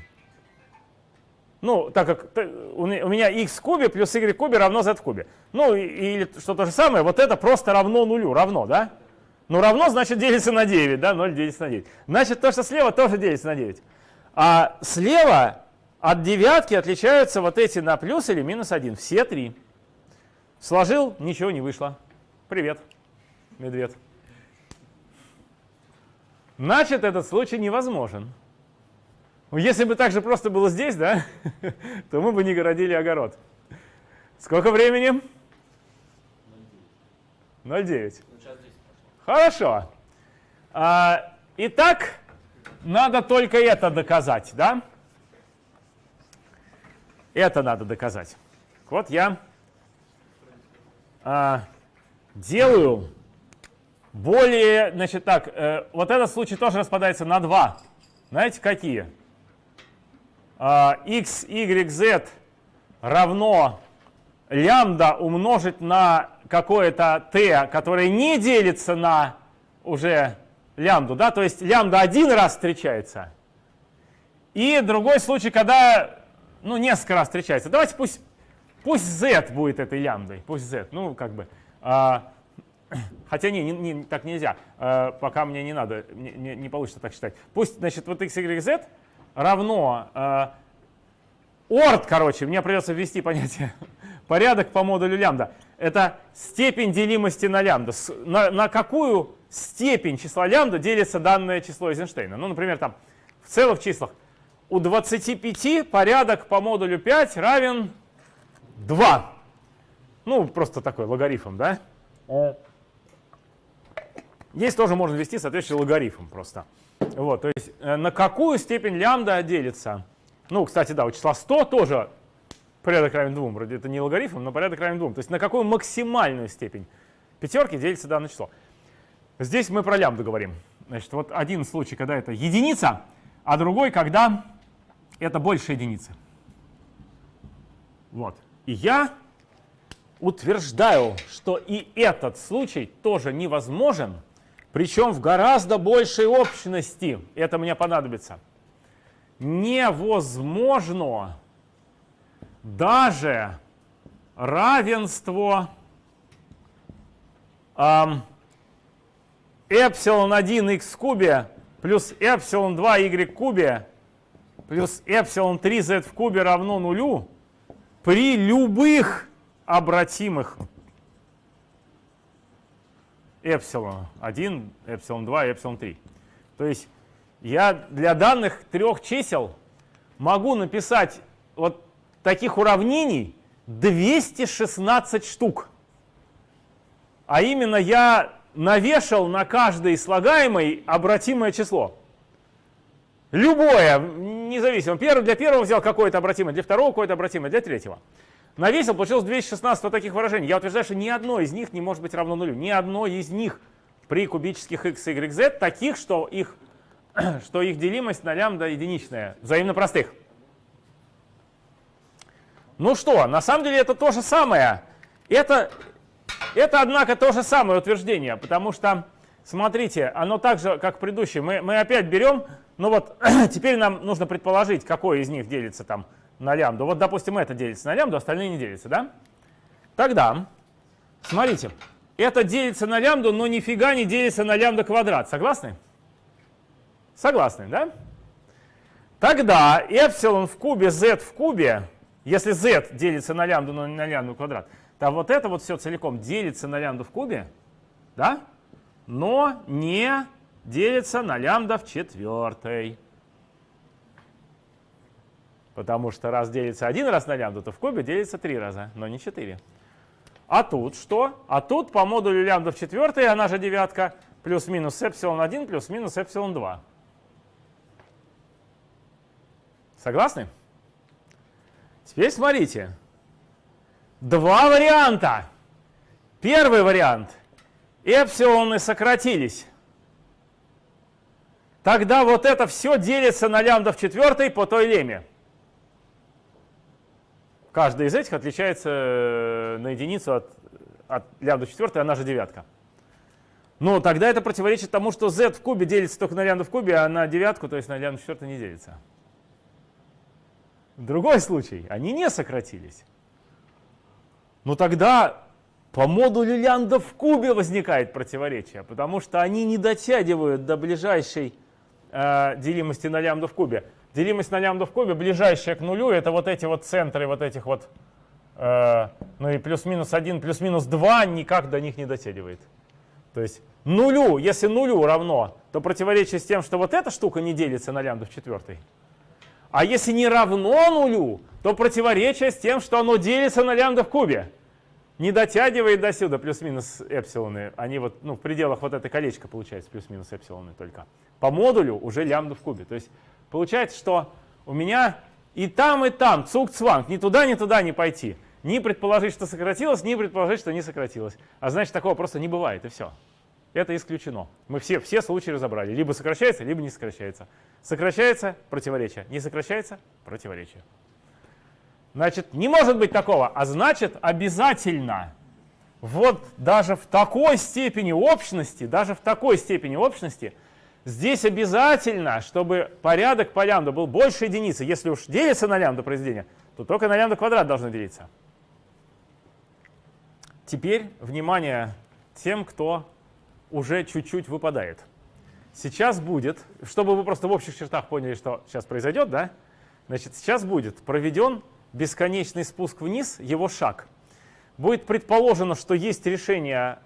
Ну, так как у меня x в кубе плюс y кубе равно z в кубе. Ну, или что то же самое, вот это просто равно нулю, равно, да? Ну, равно, значит, делится на 9, да, 0 делится на 9. Значит, то, что слева, тоже делится на 9. А слева от девятки отличаются вот эти на плюс или минус 1. Все три. Сложил, ничего не вышло. Привет, медведь. Значит, этот случай невозможен. Если бы так же просто было здесь, да, то мы бы не городили огород. Сколько времени? 0,9. Хорошо. А, итак, надо только это доказать, да? Это надо доказать. Вот я а, делаю более, значит так, э, вот этот случай тоже распадается на два. Знаете, какие? X, y, z равно лямбда умножить на какое-то t, которое не делится на уже лямбду, да, то есть лямбда один раз встречается, и другой случай, когда, ну, несколько раз встречается. Давайте пусть, пусть z будет этой лямбдой, пусть z, ну, как бы, а, хотя не, не, не, так нельзя, а, пока мне не надо, не, не, не получится так считать. Пусть, значит, вот x, y, z равно а, орд, короче, мне придется ввести понятие порядок по модулю лямбда. Это степень делимости на лямбда. На, на какую степень числа лямбда делится данное число Эйзенштейна. Ну, например, там в целых числах у 25 порядок по модулю 5 равен 2. Ну, просто такой логарифм, да? Здесь тоже можно ввести соответствующий логарифм просто. Вот, то есть э, на какую степень лямбда делится? Ну, кстати, да, у числа 100 тоже порядок равен 2. Вроде это не логарифм, но порядок равен 2. То есть на какую максимальную степень пятерки делится данное число? Здесь мы про лямбду говорим. Значит, вот один случай, когда это единица, а другой, когда это больше единицы. Вот. И я утверждаю, что и этот случай тоже невозможен, причем в гораздо большей общности. Это мне понадобится. Невозможно даже равенство эм, эпсилон 1 x в кубе плюс эпсилон 2 y в кубе плюс эпсилон 3 z в кубе равно нулю при любых обратимых эпсилон 1, эпсилон 2 и эпсилон 3. То есть я для данных трех чисел могу написать вот таких уравнений 216 штук. А именно я навешал на каждый слагаемый обратимое число. Любое, независимо. Первый, для первого взял какое-то обратимое, для второго какое-то обратимое, для третьего. Навесил, получилось 216 вот таких выражений. Я утверждаю, что ни одно из них не может быть равно нулю. Ни одно из них при кубических x, y, z таких, что их, что их делимость на лямбда единичная, взаимно простых. Ну что, на самом деле это то же самое. Это, это однако, то же самое утверждение, потому что, смотрите, оно так же, как предыдущее. Мы, мы опять берем, ну вот, теперь нам нужно предположить, какой из них делится там на лямбду. Вот, допустим, это делится на лямбду, остальные не делятся, да? Тогда, смотрите, это делится на лямбду, но нифига не делится на лямбда квадрат. Согласны? Согласны, да? Тогда эпсилон в кубе z в кубе, если z делится на лямбду, но не на лямбду квадрат, то вот это вот все целиком делится на лямбду в кубе, да? Но не делится на лямбда в четвертой. Потому что раз делится один раз на лямбду, то в кубе делится три раза, но не четыре. А тут что? А тут по модулю лямбда в четвертой, она же девятка, плюс-минус эпсилон 1 плюс-минус эпсилон 2. Согласны? Теперь смотрите. Два варианта. Первый вариант. Эпсилоны сократились. Тогда вот это все делится на лямбда в четвертой по той леме. Каждый из этих отличается э, на единицу от, от лямбда четвертой, она же девятка. Но тогда это противоречит тому, что z в кубе делится только на лямбда в кубе, а на девятку, то есть на лямбда четвертой не делится. Другой случай, они не сократились. Но тогда по модулю лямбда в кубе возникает противоречие, потому что они не дотягивают до ближайшей э, делимости на лямбда в кубе. Делимость на лямбда в кубе, ближайшая к нулю, это вот эти вот центры вот этих вот, э, ну и плюс-минус 1, плюс-минус 2 никак до них не дотягивает. То есть нулю, если нулю равно, то противоречие с тем, что вот эта штука не делится на лямбда в четвертой. А если не равно нулю, то противоречие с тем, что оно делится на лямбда в кубе. Не дотягивает до сюда плюс-минус эпсилоны. Они вот ну, в пределах вот этой колечка получается плюс-минус эпсилоны только. По модулю уже лямбда в кубе. То есть Получается, что у меня и там, и там цук-цванг, ни туда, ни туда не пойти. Ни предположить, что сократилось, ни предположить, что не сократилось. А значит, такого просто не бывает, и все. Это исключено. Мы все, все случаи разобрали. Либо сокращается, либо не сокращается. Сокращается – противоречие. Не сокращается – противоречие. Значит, не может быть такого. А значит, обязательно вот даже в такой степени общности, даже в такой степени общности – Здесь обязательно, чтобы порядок по лямбда был больше единицы. Если уж делится на лямбда произведение, то только на лямбда квадрат должно делиться. Теперь внимание тем, кто уже чуть-чуть выпадает. Сейчас будет, чтобы вы просто в общих чертах поняли, что сейчас произойдет, да? Значит, сейчас будет проведен бесконечный спуск вниз, его шаг. Будет предположено, что есть решение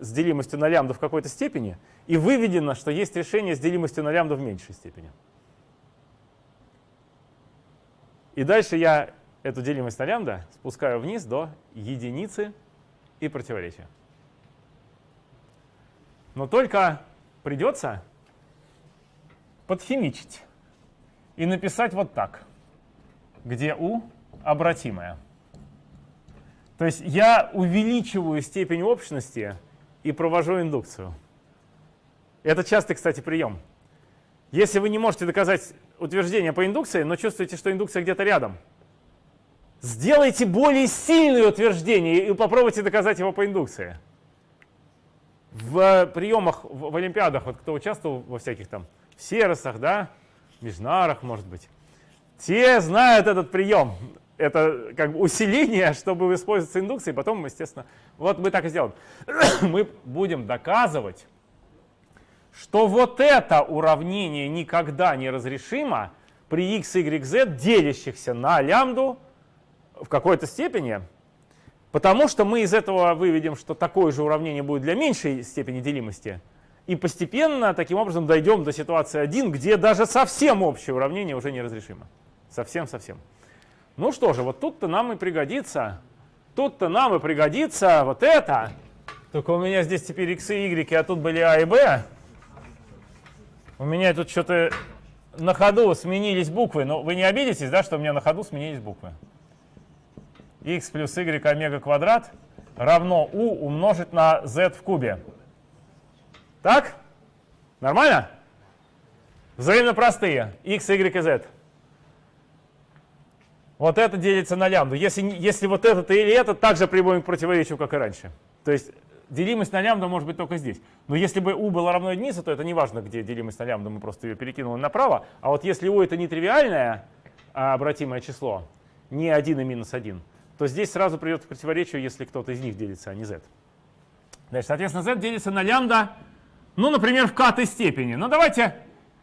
с, делимостью на лямбда в какой-то степени – и выведено, что есть решение с делимостью на лямбда в меньшей степени. И дальше я эту делимость на лямбда спускаю вниз до единицы и противоречия. Но только придется подхимичить и написать вот так, где u обратимая. То есть я увеличиваю степень общности и провожу индукцию. Это частый, кстати, прием. Если вы не можете доказать утверждение по индукции, но чувствуете, что индукция где-то рядом, сделайте более сильное утверждение и попробуйте доказать его по индукции. В приемах, в, в Олимпиадах, вот кто участвовал во всяких там Серосах, да, Межнарах, может быть, те знают этот прием. это как бы усиление, чтобы использоваться индукцией, потом, естественно, вот мы так и сделаем. мы будем доказывать, что вот это уравнение никогда не разрешимо при x, y, z, делящихся на лямбду в какой-то степени, потому что мы из этого выведем, что такое же уравнение будет для меньшей степени делимости, и постепенно таким образом дойдем до ситуации 1, где даже совсем общее уравнение уже неразрешимо. Совсем-совсем. Ну что же, вот тут-то нам и пригодится, тут-то нам и пригодится вот это. Только у меня здесь теперь x и y, а тут были а и b. У меня тут что-то на ходу сменились буквы. Но вы не обидитесь, да, что у меня на ходу сменились буквы? x плюс y омега квадрат равно u умножить на z в кубе. Так? Нормально? Взаимно простые. x, y и z. Вот это делится на лямбду. Если, если вот этот или этот, также приводим к противоречию, как и раньше. То есть делимость на лямбду может быть только здесь. Но если бы u было равно единице, то это не важно, где делимость на лямбду, мы просто ее перекинули направо. А вот если u это нетривиальное а обратимое число, не 1 и минус 1, то здесь сразу придет к противоречию, если кто-то из них делится, а не z. Значит, соответственно, z делится на лямбда, ну, например, в к степени. Но давайте,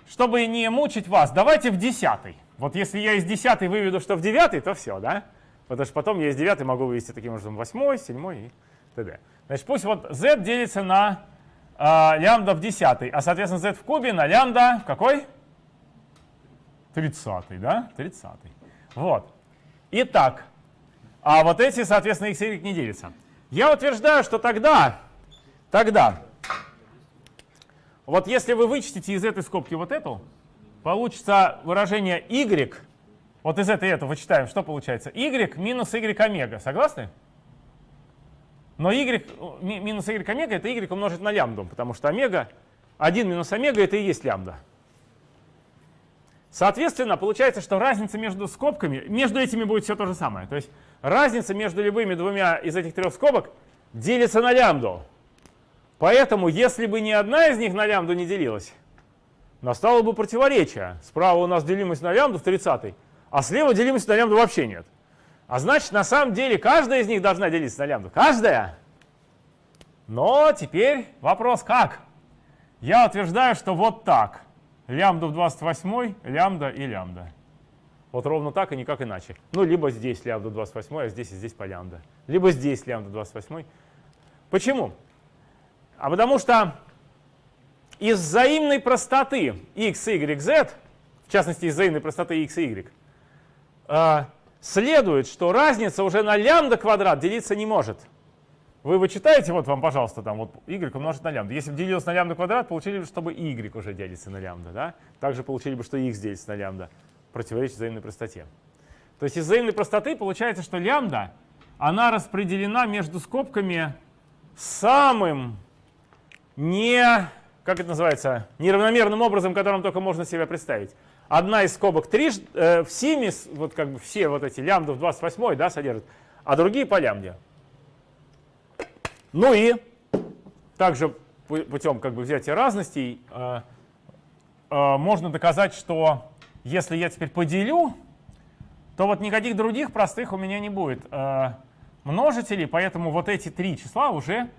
чтобы не мучить вас, давайте в десятой. Вот если я из десятой выведу, что в девятой, то все, да? Потому что потом я из девятой могу вывести таким образом восьмой, седьмой и т.д. Значит, пусть вот z делится на э, лямбда в десятой, а, соответственно, z в кубе на лямбда в какой? Тридцатый, да? Тридцатый. Вот. Итак, а вот эти, соответственно, x и y не делятся. Я утверждаю, что тогда, тогда, вот если вы вычтите из этой скобки вот эту, получится выражение y, вот из этой это вычитаем, что получается? y минус y омега, согласны? Но y минус y омега это y умножить на лямбду, потому что омега, 1 минус омега это и есть лямбда. Соответственно, получается, что разница между скобками, между этими будет все то же самое. То есть разница между любыми двумя из этих трех скобок делится на лямбду. Поэтому, если бы ни одна из них на лямбду не делилась, настало бы противоречие. Справа у нас делимость на лямбду в 30, а слева делимость на лямбду вообще нет. А значит, на самом деле, каждая из них должна делиться на лямбду. Каждая. Но теперь вопрос как? Я утверждаю, что вот так. Лямбда в 28, лямбда и лямбда. Вот ровно так и никак иначе. Ну, либо здесь лямбда 28, а здесь и здесь по лямбда. Либо здесь лямбда 28. Почему? А потому что из взаимной простоты x, y, z, в частности, из взаимной простоты x и y, следует, что разница уже на лямбда квадрат делиться не может. Вы вычитаете, вот вам, пожалуйста, там вот y умножить на лямбда. Если бы делилось на лямбда квадрат, получили бы, чтобы y уже делится на лямбда. Да? Также получили бы, что x делится на лямбда. Противоречит взаимной простоте. То есть из взаимной простоты получается, что лямбда, она распределена между скобками самым не как это называется, неравномерным образом, которым только можно себе представить. Одна из скобок 3 э, в симе, вот как бы все вот эти лямбды в 28 да, содержат, а другие по лямбде. Ну и также путем как бы взятия разностей э, э, можно доказать, что если я теперь поделю, то вот никаких других простых у меня не будет э, множителей, поэтому вот эти три числа уже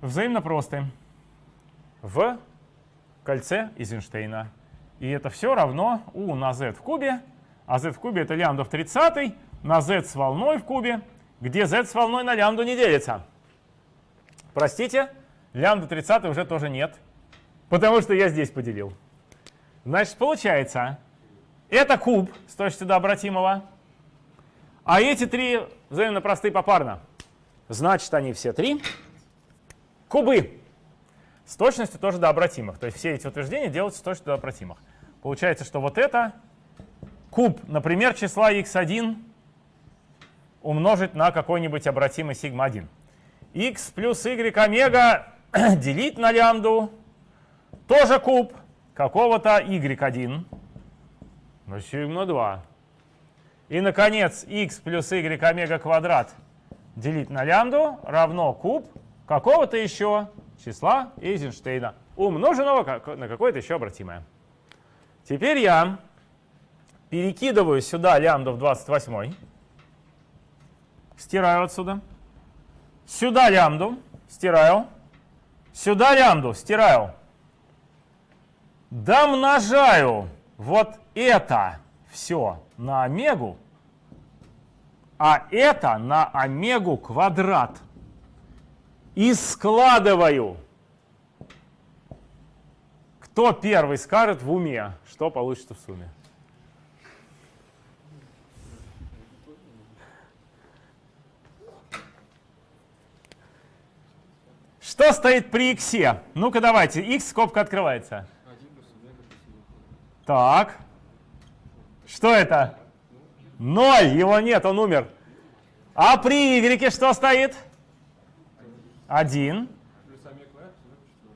взаимно простые в кольце Эйзенштейна. И это все равно u на z в кубе, а z в кубе это лямбда в 30 на z с волной в кубе, где z с волной на лямбду не делится. Простите, лямбда 30 уже тоже нет, потому что я здесь поделил. Значит, получается, это куб с точностью до обратимого, а эти три взаимно простые попарно. Значит, они все три кубы с точностью тоже до обратимых. То есть все эти утверждения делаются с точностью до обратимых. Получается, что вот это куб, например, числа x1 умножить на какой-нибудь обратимый сигма-1. x плюс y омега делить на лямбду, тоже куб какого-то y1 на сигма-2. И, наконец, x плюс y омега квадрат делить на лямбду равно куб какого-то еще числа Эйзенштейна, умноженного на какое-то еще обратимое. Теперь я перекидываю сюда лямбда в 28. Стираю отсюда. Сюда лямбду, стираю. Сюда лямбду, стираю. Домножаю вот это все на омегу, а это на омегу квадрат. И складываю. Кто первый скажет в уме, что получится в сумме? Что стоит при x? Ну-ка давайте, x скобка открывается. Так. Что это? Ноль, его нет, он умер. А при y что стоит? Один.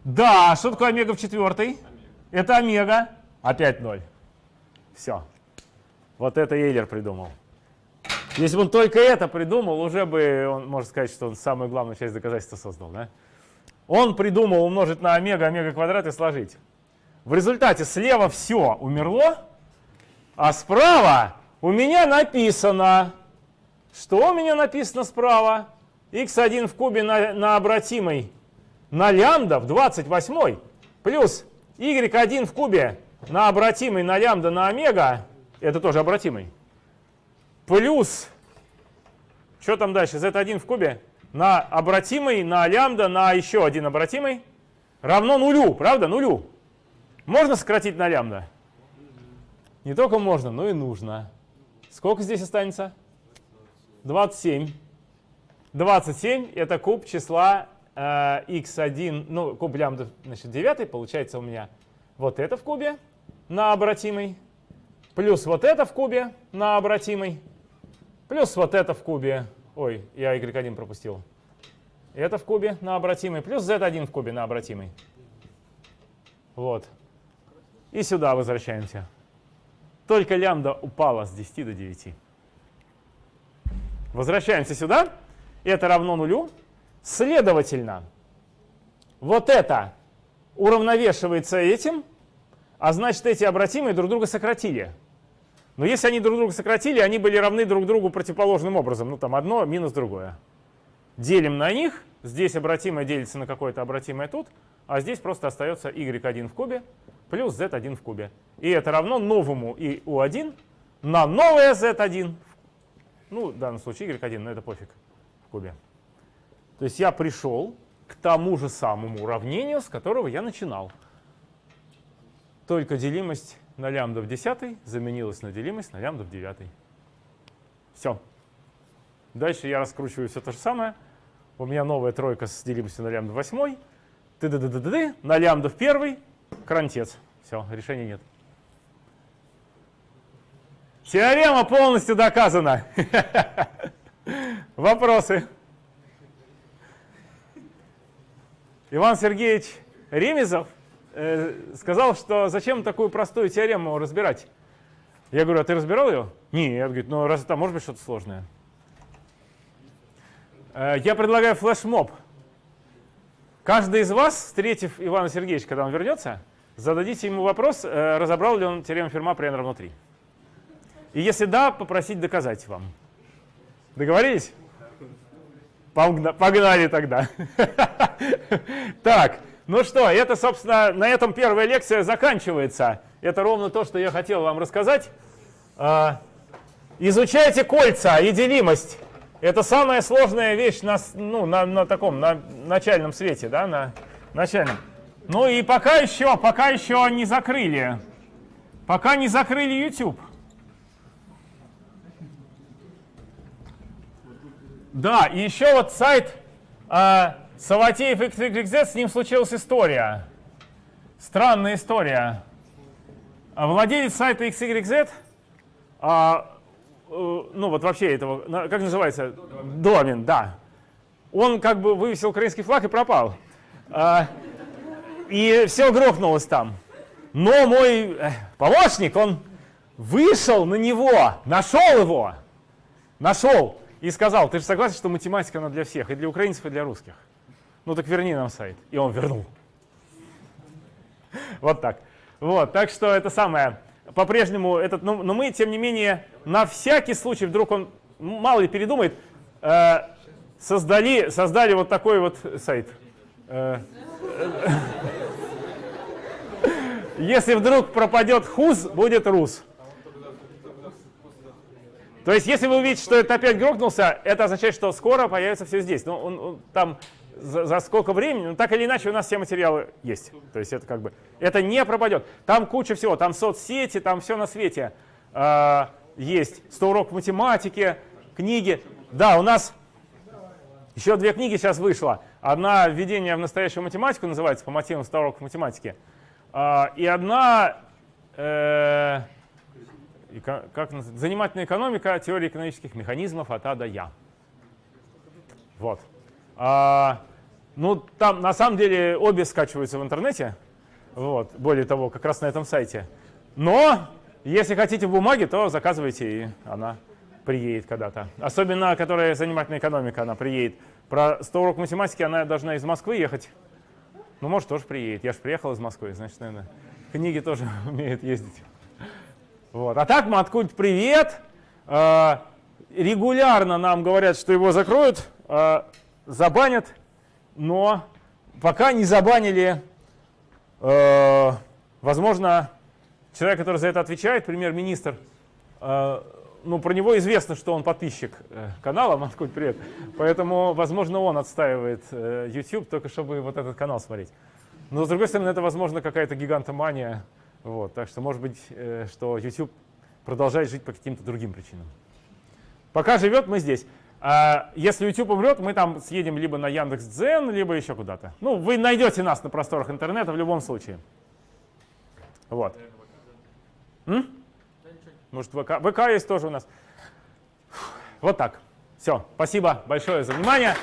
Да, что такое омега в четвертой? Это омега. Опять ноль. Все. Вот это Эйлер придумал. Если бы он только это придумал, уже бы он, можно сказать, что он самую главную часть доказательства создал. Да? Он придумал умножить на омега, омега квадрат и сложить. В результате слева все умерло, а справа у меня написано, что у меня написано справа? X1 в кубе на, на обратимый на лямбда в 28 плюс y1 в кубе на обратимый на лямбда на омега, это тоже обратимый, плюс, что там дальше, z1 в кубе на обратимый на лямбда на еще один обратимый равно нулю, правда, нулю. Можно сократить на лямбда? Не только можно, но и нужно. Сколько здесь останется? 27. 27 это куб числа э, x1, ну, куб лямбда, значит, 9, получается у меня вот это в кубе на обратимый, плюс вот это в кубе на обратимый, плюс вот это в кубе, ой, я y1 пропустил, это в кубе на обратимый, плюс z1 в кубе на обратимый. Вот. И сюда возвращаемся. Только лямбда упала с 10 до 9. Возвращаемся сюда. Это равно нулю. Следовательно, вот это уравновешивается этим, а значит, эти обратимые друг друга сократили. Но если они друг друга сократили, они были равны друг другу противоположным образом. Ну, там одно минус другое. Делим на них. Здесь обратимое делится на какое-то обратимое тут, а здесь просто остается y1 в кубе плюс z1 в кубе. И это равно новому и u1 на новое z1. Ну, в данном случае y1, но это пофиг кубе. То есть я пришел к тому же самому уравнению, с которого я начинал. Только делимость на лямбда в 10 заменилась на делимость на лямбда в 9. Все. Дальше я раскручиваю все то же самое. У меня новая тройка с делимостью на лямбда в 8. Ты -ды -ды -ды -ды -ды, на лямбда в первый Крантец. Все, решения нет. Теорема полностью доказана. Вопросы? Иван Сергеевич Ремезов э, сказал, что зачем такую простую теорему разбирать. Я говорю, а ты разбирал ее? Нет, говорит, ну раз там может быть что-то сложное. Э, я предлагаю флешмоб. Каждый из вас, встретив Ивана Сергеевича, когда он вернется, зададите ему вопрос, э, разобрал ли он теорему Ферма при n равно 3. И если да, попросить доказать вам. Договорились? Погнали тогда. Так, ну что, это, собственно, на этом первая лекция заканчивается. Это ровно то, что я хотел вам рассказать. А, изучайте кольца и делимость. Это самая сложная вещь на, ну, на, на таком на начальном свете, да, на начальном. Ну и пока еще, пока еще не закрыли. Пока не закрыли YouTube. Да, и еще вот сайт э, Саватеев XYZ, с ним случилась история. Странная история. Владелец сайта XYZ а, Э, ну вот вообще этого, как называется? Домен, да. Он как бы вывесил украинский флаг и пропал. А, и все грохнулось там. Но мой э, помощник, он вышел на него, нашел его, нашел и сказал, ты же согласен, что математика она для всех, и для украинцев, и для русских? Ну так верни нам сайт. И он вернул. Вот так. Вот, так что это самое. по-прежнему этот, но, но мы, тем не менее, на всякий случай, вдруг он мало ли передумает, э, создали, создали вот такой вот сайт. Э, если вдруг пропадет хуз, будет рус. То есть, если вы увидите, что это опять грохнулся, это означает, что скоро появится все здесь. Но он, он, там за, за сколько времени, ну так или иначе у нас все материалы есть. То есть это как бы, это не пропадет. Там куча всего, там соцсети, там все на свете э, есть. 100 уроков математики, книги. Да, у нас еще две книги сейчас вышло. Одна «Введение в настоящую математику» называется, по мотивам 100 уроков математики. Э, и одна э, как, «Занимательная экономика. Теория экономических механизмов от А до Я». Вот. А, ну, там на самом деле обе скачиваются в интернете. Вот, более того, как раз на этом сайте. Но если хотите в бумаге, то заказывайте, и она приедет когда-то. Особенно, которая занимательная экономика, она приедет. Про 100 урок математики она должна из Москвы ехать. Ну, может, тоже приедет. Я же приехал из Москвы, значит, наверное, книги тоже умеют ездить. Вот. А так, Маткульт, привет. А, регулярно нам говорят, что его закроют, а, забанят но пока не забанили, э, возможно, человек, который за это отвечает, премьер-министр, ну, про него известно, что он подписчик э, канала «Москву, привет», поэтому, возможно, он отстаивает э, YouTube, только чтобы вот этот канал смотреть. Но, с другой стороны, это, возможно, какая-то гигантомания, вот, так что, может быть, э, что YouTube продолжает жить по каким-то другим причинам. Пока живет, мы здесь. А если YouTube умрет, мы там съедем либо на Яндекс.Дзен, либо еще куда-то. Ну, вы найдете нас на просторах интернета в любом случае. Вот. М? Может, ВК? ВК есть тоже у нас. Вот так. Все. Спасибо большое за внимание.